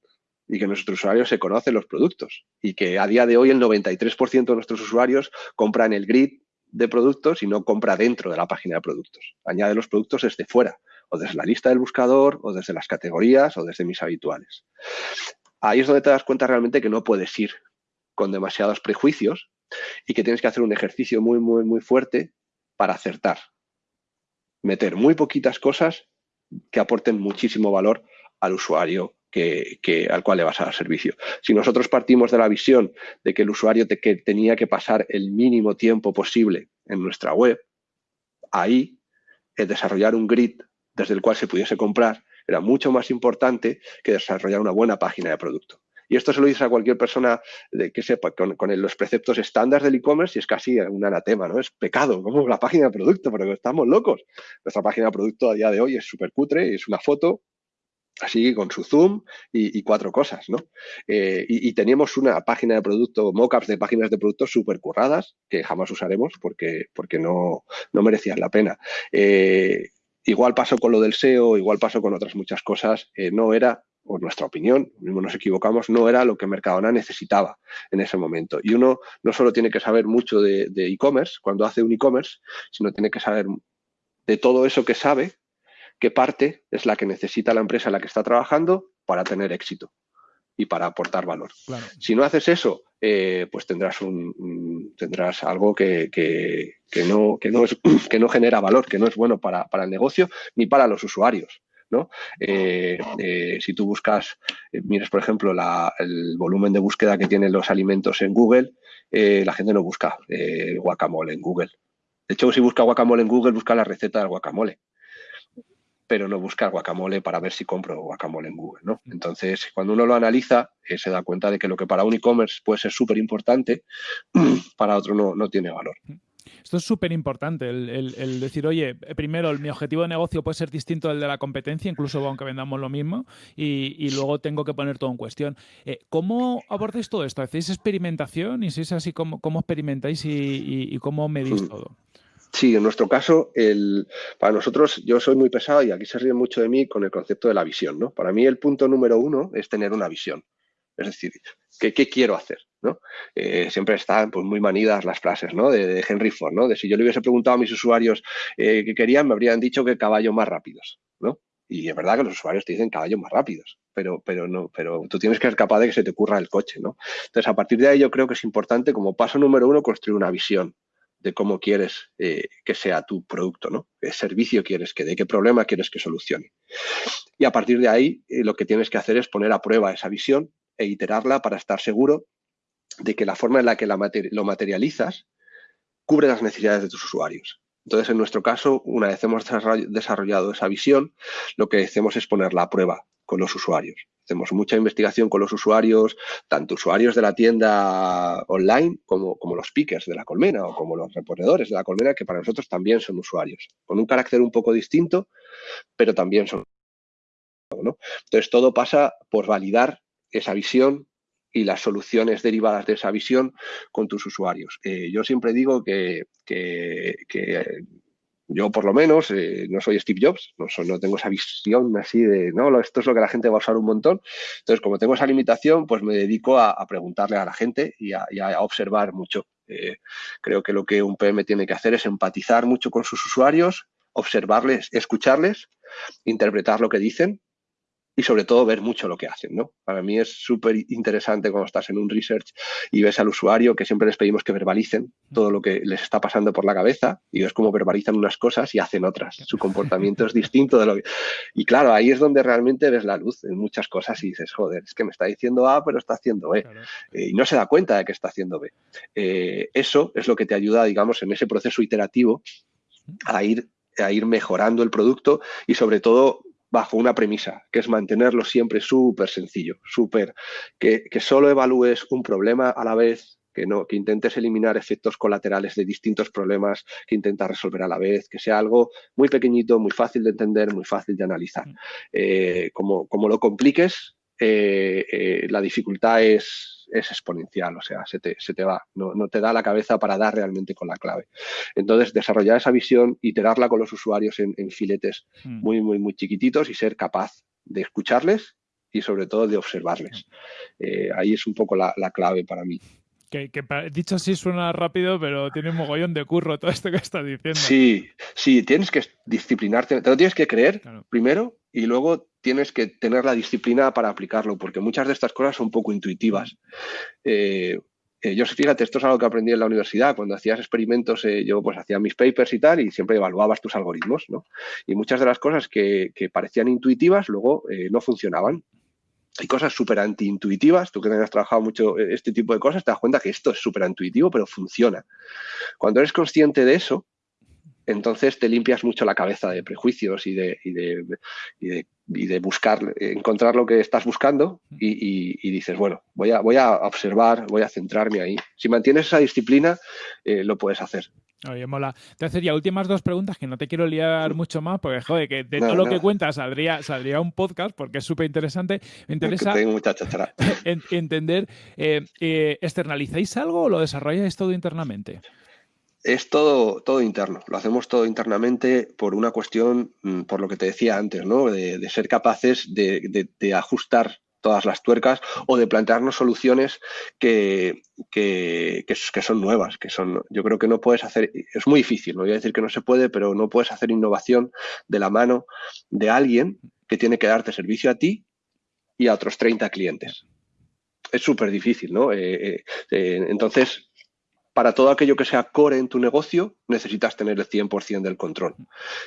y que nuestros usuarios se conocen los productos y que a día de hoy el 93% de nuestros usuarios compran el grid de productos y no compra dentro de la página de productos. Añade los productos desde fuera o desde la lista del buscador, o desde las categorías, o desde mis habituales. Ahí es donde te das cuenta realmente que no puedes ir con demasiados prejuicios y que tienes que hacer un ejercicio muy, muy, muy fuerte para acertar. Meter muy poquitas cosas que aporten muchísimo valor al usuario que, al cual le vas a dar servicio. Si nosotros partimos de la visión de que el usuario tenía que pasar el mínimo tiempo posible en nuestra web, ahí el desarrollar un grid desde el cual se pudiese comprar era mucho más importante que desarrollar una buena página de producto. Y esto se lo dice a cualquier persona de que sepa con, los preceptos estándar del e-commerce y es casi un anatema, ¿no? Es pecado, como la página de producto, porque estamos locos. Nuestra página de producto a día de hoy es súper cutre, es una foto, así con su zoom y, cuatro cosas, ¿no? Eh, y, teníamos una página de producto, mockups de páginas de producto súper curradas, que jamás usaremos porque, porque no, no merecían la pena. Eh, igual pasó con lo del SEO, igual pasó con otras muchas cosas, eh, no era por nuestra opinión, mismo nos equivocamos, no era lo que Mercadona necesitaba en ese momento. Y uno no solo tiene que saber mucho de e-commerce cuando hace un e-commerce, sino tiene que saber de todo eso que sabe qué parte es la que necesita la empresa en la que está trabajando para tener éxito y para aportar valor. Si no haces eso, eh, pues tendrás un, tendrás algo que, no, que, no es, que no genera valor, que no es bueno para, el negocio ni para los usuarios. ¿no? Eh, eh, si tú buscas, mires por ejemplo el volumen de búsqueda que tienen los alimentos en Google, la gente no busca guacamole en Google. De hecho, si busca guacamole en Google, busca la receta del guacamole pero no buscar guacamole para ver si compro guacamole en Google. ¿no? Entonces, cuando uno lo analiza, eh, se da cuenta de que lo que para un e-commerce puede ser súper importante, para otro no, no tiene valor. Esto es súper importante, el, decir, oye, primero, mi objetivo de negocio puede ser distinto del de la competencia, incluso aunque vendamos lo mismo, y, luego tengo que poner todo en cuestión. Eh, ¿Cómo abordáis todo esto? ¿Hacéis experimentación? ¿Y si es así, cómo, cómo experimentáis y, y cómo medís hmm. todo? Sí, en nuestro caso, el, para nosotros, yo soy muy pesado y aquí se ríe mucho de mí con el concepto de la visión. ¿no? Para mí el punto número uno es tener una visión. Es decir, ¿qué, quiero hacer? ¿no? Eh, siempre están pues, muy manidas las frases ¿no? de, Henry Ford, ¿no? de si yo le hubiese preguntado a mis usuarios eh, qué querían, me habrían dicho que caballos más rápidos. ¿no? Y es verdad que los usuarios te dicen caballos más rápidos, pero, pero, no, pero tú tienes que ser capaz de que se te ocurra el coche. ¿no? Entonces, a partir de ahí yo creo que es importante como paso número uno construir una visión de cómo quieres eh, que sea tu producto, ¿no? ¿Qué servicio quieres que dé? ¿Qué problema quieres que solucione? Y a partir de ahí, eh, lo que tienes que hacer es poner a prueba esa visión e iterarla para estar seguro de que la forma en la que lo materializas cubre las necesidades de tus usuarios. Entonces, en nuestro caso, una vez hemos desarrollado esa visión, lo que hacemos es ponerla a prueba con los usuarios. Hacemos mucha investigación con los usuarios, tanto usuarios de la tienda online como, como los pickers de la colmena o como los reponedores de la colmena, que para nosotros también son usuarios, con un carácter un poco distinto, pero también son. Entonces, todo pasa por validar esa visión y las soluciones derivadas de esa visión con tus usuarios. Eh, yo siempre digo que, que, yo, por lo menos, eh, no soy Steve Jobs, no, no, tengo esa visión así de, no, esto es lo que la gente va a usar un montón. Entonces, como tengo esa limitación, pues me dedico a, preguntarle a la gente y a, observar mucho. Eh, creo que lo que un PM tiene que hacer es empatizar mucho con sus usuarios, observarles, escucharles, interpretar lo que dicen y sobre todo ver mucho lo que hacen. ¿no? Para mí es súper interesante cuando estás en un research y ves al usuario que siempre les pedimos que verbalicen todo lo que les está pasando por la cabeza y ves cómo verbalizan unas cosas y hacen otras. Su comportamiento es distinto de lo que... Y claro, ahí es donde realmente ves la luz en muchas cosas y dices, joder, es que me está diciendo A, pero está haciendo B. Eh, y no se da cuenta de que está haciendo B. Eh, eso es lo que te ayuda, digamos, en ese proceso iterativo a ir a ir mejorando el producto y sobre todo bajo una premisa, que es mantenerlo siempre súper sencillo, súper, que, solo evalúes un problema a la vez, que, no, que intentes eliminar efectos colaterales de distintos problemas que intentas resolver a la vez, que sea algo muy pequeñito, muy fácil de entender, muy fácil de analizar. Mm. Eh, como, como, lo compliques, eh, eh, la dificultad es, es, exponencial, o sea, se te, se te va, no, no, te da la cabeza para dar realmente con la clave. Entonces, desarrollar esa visión, iterarla con los usuarios en, filetes mm. muy, muy, muy chiquititos y ser capaz de escucharles y sobre todo de observarles. Mm. Eh, ahí es un poco la, la clave para mí. Que, dicho así suena rápido, pero tiene un mogollón de curro todo esto que estás diciendo. Sí, sí, tienes que disciplinarte, te lo tienes que creer primero y luego tienes que tener la disciplina para aplicarlo, porque muchas de estas cosas son poco intuitivas. Eh, eh, yo, fíjate, esto es algo que aprendí en la universidad. Cuando hacías experimentos, eh, yo pues hacía mis papers y tal, y siempre evaluabas tus algoritmos, ¿no? Y muchas de las cosas que, parecían intuitivas luego no funcionaban. Hay cosas súper antiintuitivas, tú que has trabajado mucho este tipo de cosas, te das cuenta que esto es súper intuitivo, pero funciona. Cuando eres consciente de eso, entonces te limpias mucho la cabeza de prejuicios y de, y de, y de, buscar, encontrar lo que estás buscando y, dices, bueno, voy a, voy a observar, voy a centrarme ahí. Si mantienes esa disciplina, eh, lo puedes hacer. Oye, mola. Entonces, ya últimas dos preguntas que no te quiero liar mucho más, porque, joder, que de todo lo que cuentas saldría, saldría un podcast, porque es súper interesante. Me interesa entender, eh, eh, ¿externalizáis algo o lo desarrolláis todo internamente? Es todo, todo interno, lo hacemos todo internamente por una cuestión, mm, por lo que te decía antes, ¿no? de, ser capaces de, ajustar todas las tuercas o de plantearnos soluciones que, que, son nuevas, que son, yo creo que no puedes hacer, es muy difícil, no voy a decir que no se puede, pero no puedes hacer innovación de la mano de alguien que tiene que darte servicio a ti y a otros 30 clientes. Es súper difícil, ¿no? Eh, eh, eh, entonces, para todo aquello que sea core en tu negocio, necesitas tener el 100% del control.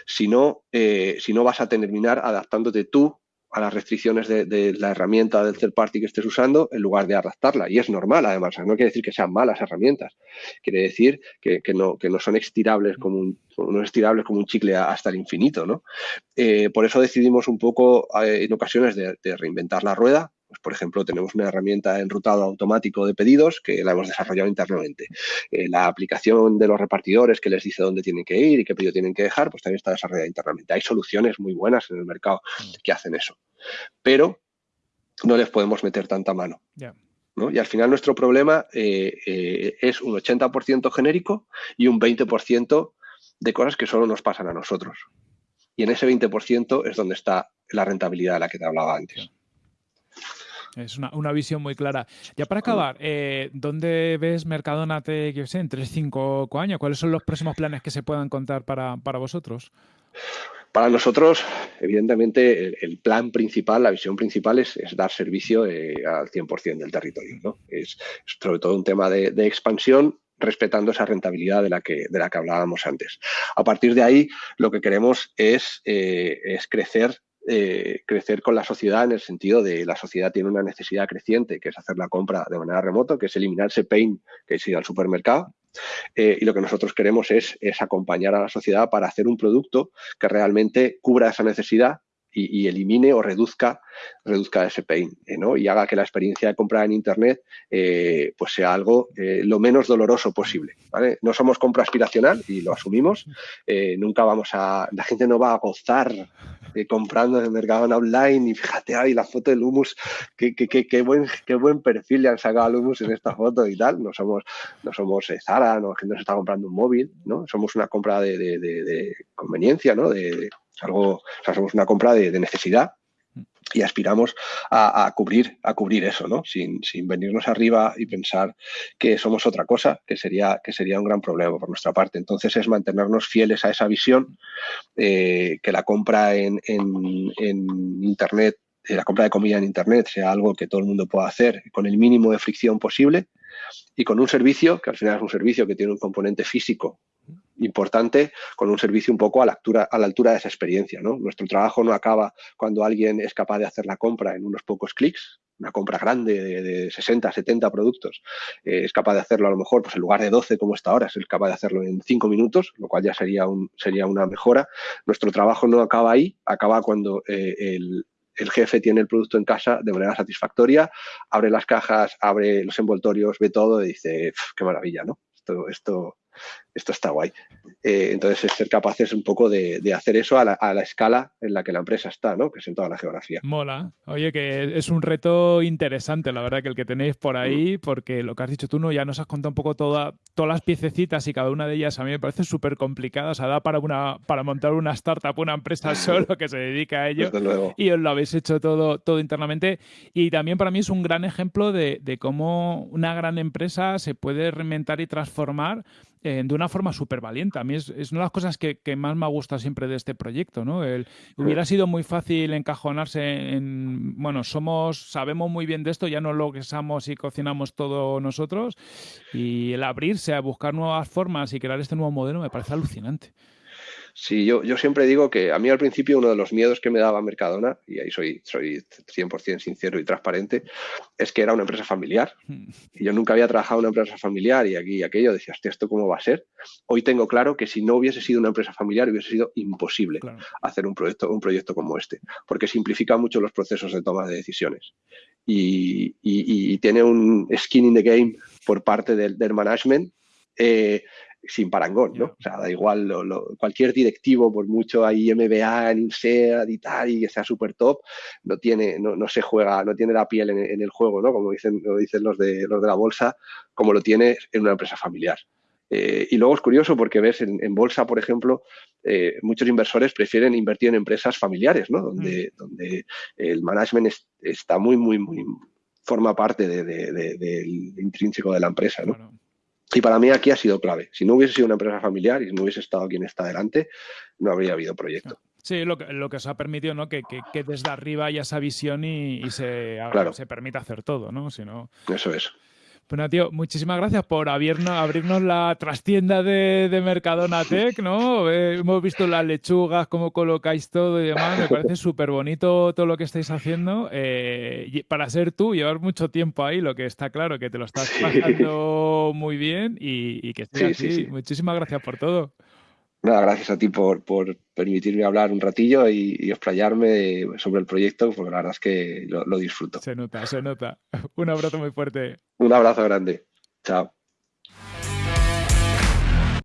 Si no, eh, si no vas a terminar adaptándote tú a las restricciones de, la herramienta del third party que estés usando en lugar de adaptarla. Y es normal, además. No quiere decir que sean malas herramientas. Quiere decir que, no, son estirables como un, no como un chicle hasta el infinito. ¿no? Eh, por eso decidimos un poco eh, en ocasiones de reinventar la rueda, pues, por ejemplo, tenemos una herramienta de enrutado automático de pedidos que la hemos desarrollado internamente. Eh, la aplicación de los repartidores que les dice dónde tienen que ir y qué pedido tienen que dejar, pues también está desarrollada internamente. Hay soluciones muy buenas en el mercado mm. que hacen eso. Pero no les podemos meter tanta mano. Y al final nuestro problema eh, eh, es un 80% genérico y un 20% de cosas que solo nos pasan a nosotros. Y en ese 20% es donde está la rentabilidad de la que te hablaba antes. Es una, visión muy clara. Ya para acabar, eh, ¿dónde ves Mercadona te, sé, en 3, 5 años? ¿Cuáles son los próximos planes que se puedan contar para, vosotros? Para nosotros, evidentemente, el, plan principal, la visión principal es, dar servicio eh, al 100% del territorio. ¿no? Es, sobre todo un tema de, expansión respetando esa rentabilidad de la, que, de la que hablábamos antes. A partir de ahí, lo que queremos es, eh, es crecer eh, crecer con la sociedad en el sentido de la sociedad tiene una necesidad creciente, que es hacer la compra de manera remota, que es eliminar ese pain que es ir al supermercado. Eh, y lo que nosotros queremos es, es acompañar a la sociedad para hacer un producto que realmente cubra esa necesidad y, elimine o reduzca, reduzca ese pain eh, ¿no? y haga que la experiencia de compra en Internet eh, pues sea algo eh, lo menos doloroso posible. ¿vale? No somos compra aspiracional y lo asumimos. nunca vamos a, la gente no va a gozar comprando en el mercado online y fíjate ahí la foto del humus, qué, qué, qué, buen, qué buen perfil le han sacado al humus en esta foto y tal. No somos, no somos Zara, no, la gente no se está comprando un móvil, ¿no? Somos una compra de, de, de conveniencia, ¿no? de, algo, o sea, somos una compra de, necesidad y aspiramos a, cubrir, a cubrir eso, ¿no? Sin, venirnos arriba y pensar que somos otra cosa, que sería, que sería un gran problema por nuestra parte. Entonces es mantenernos fieles a esa visión, eh, que la compra en, Internet, eh, la compra de comida en Internet sea algo que todo el mundo pueda hacer con el mínimo de fricción posible y con un servicio, que al final es un servicio que tiene un componente físico importante con un servicio un poco a la altura, a la altura de esa experiencia. ¿no? Nuestro trabajo no acaba cuando alguien es capaz de hacer la compra en unos pocos clics, una compra grande de, 60, 70 productos, eh, es capaz de hacerlo a lo mejor pues en lugar de 12 como está ahora, es capaz de hacerlo en 5 minutos, lo cual ya sería, un, sería una mejora. Nuestro trabajo no acaba ahí, acaba cuando eh, el, el jefe tiene el producto en casa de manera satisfactoria, abre las cajas, abre los envoltorios, ve todo y dice, qué maravilla, ¿no? Esto, esto, esto está guay. Eh, entonces es ser capaces un poco de, hacer eso a la, escala en la que la empresa está, ¿no? Que es en toda la geografía. Mola. Oye, que es un reto interesante, la verdad, que el que tenéis por mm. ahí, porque lo que has dicho tú, ¿no? Ya nos has contado un poco toda, todas las piececitas y cada una de ellas a mí me parece súper complicada. O sea, da para, una, para montar una startup, una empresa solo que se dedica a ello. Y os lo habéis hecho todo, todo internamente. Y también para mí es un gran ejemplo de, de cómo una gran empresa se puede reinventar y transformar eh, de una forma súper valiente. A mí es, una de las cosas que, más me gusta siempre de este proyecto, ¿no? hubiera sido muy fácil encajonarse en, bueno, somos, sabemos muy bien de esto, ya no lo guisamos y cocinamos todo nosotros, y el abrirse a buscar nuevas formas y crear este nuevo modelo me parece alucinante. Sí, yo, yo siempre digo que a mí al principio uno de los miedos que me daba Mercadona, y ahí soy, soy 100% sincero y transparente, es que era una empresa familiar. Y yo nunca había trabajado en una empresa familiar y aquí y aquello decía, hostia, ¿esto cómo va a ser? Hoy tengo claro que si no hubiese sido una empresa familiar hubiese sido imposible hacer un proyecto, un proyecto como este, porque simplifica mucho los procesos de toma de decisiones. Y, y, tiene un skin in the game por parte del, del management eh, sin parangón, ¿no? O sea, da igual, cualquier directivo, por mucho hay MBA en INSEAD y tal, y que sea súper top, no tiene, no, no, se juega, no tiene la piel en, el juego, ¿no? Como dicen, lo dicen los de, los de la bolsa, como lo tiene en una empresa familiar. Eh, y luego es curioso porque ves en, bolsa, por ejemplo, eh, muchos inversores prefieren invertir en empresas familiares, ¿no? Donde, mm. donde el management está muy, muy, muy, forma parte del intrínseco de la empresa, ¿no? Y para mí aquí ha sido clave. Si no hubiese sido una empresa familiar y no hubiese estado quien está delante, no habría habido proyecto. Sí, lo que, lo que os ha permitido, ¿no? Que, desde arriba haya esa visión y, se, se permita hacer todo, ¿no? Si Eso es. Bueno, tío, muchísimas gracias por abrirnos, abrirnos la trastienda de, de Mercadona Tech, ¿no? Eh, hemos visto las lechugas, cómo colocáis todo y demás. Me parece súper bonito todo lo que estáis haciendo. Eh, para ser tú, llevar mucho tiempo ahí, lo que está claro, que te lo estás pasando muy bien y, que estés así. Muchísimas gracias por todo. Nada, gracias a ti por, permitirme hablar un ratillo y, y, explayarme sobre el proyecto, porque la verdad es que lo disfruto. Se nota, se nota. Un abrazo muy fuerte. Un abrazo grande. Chao.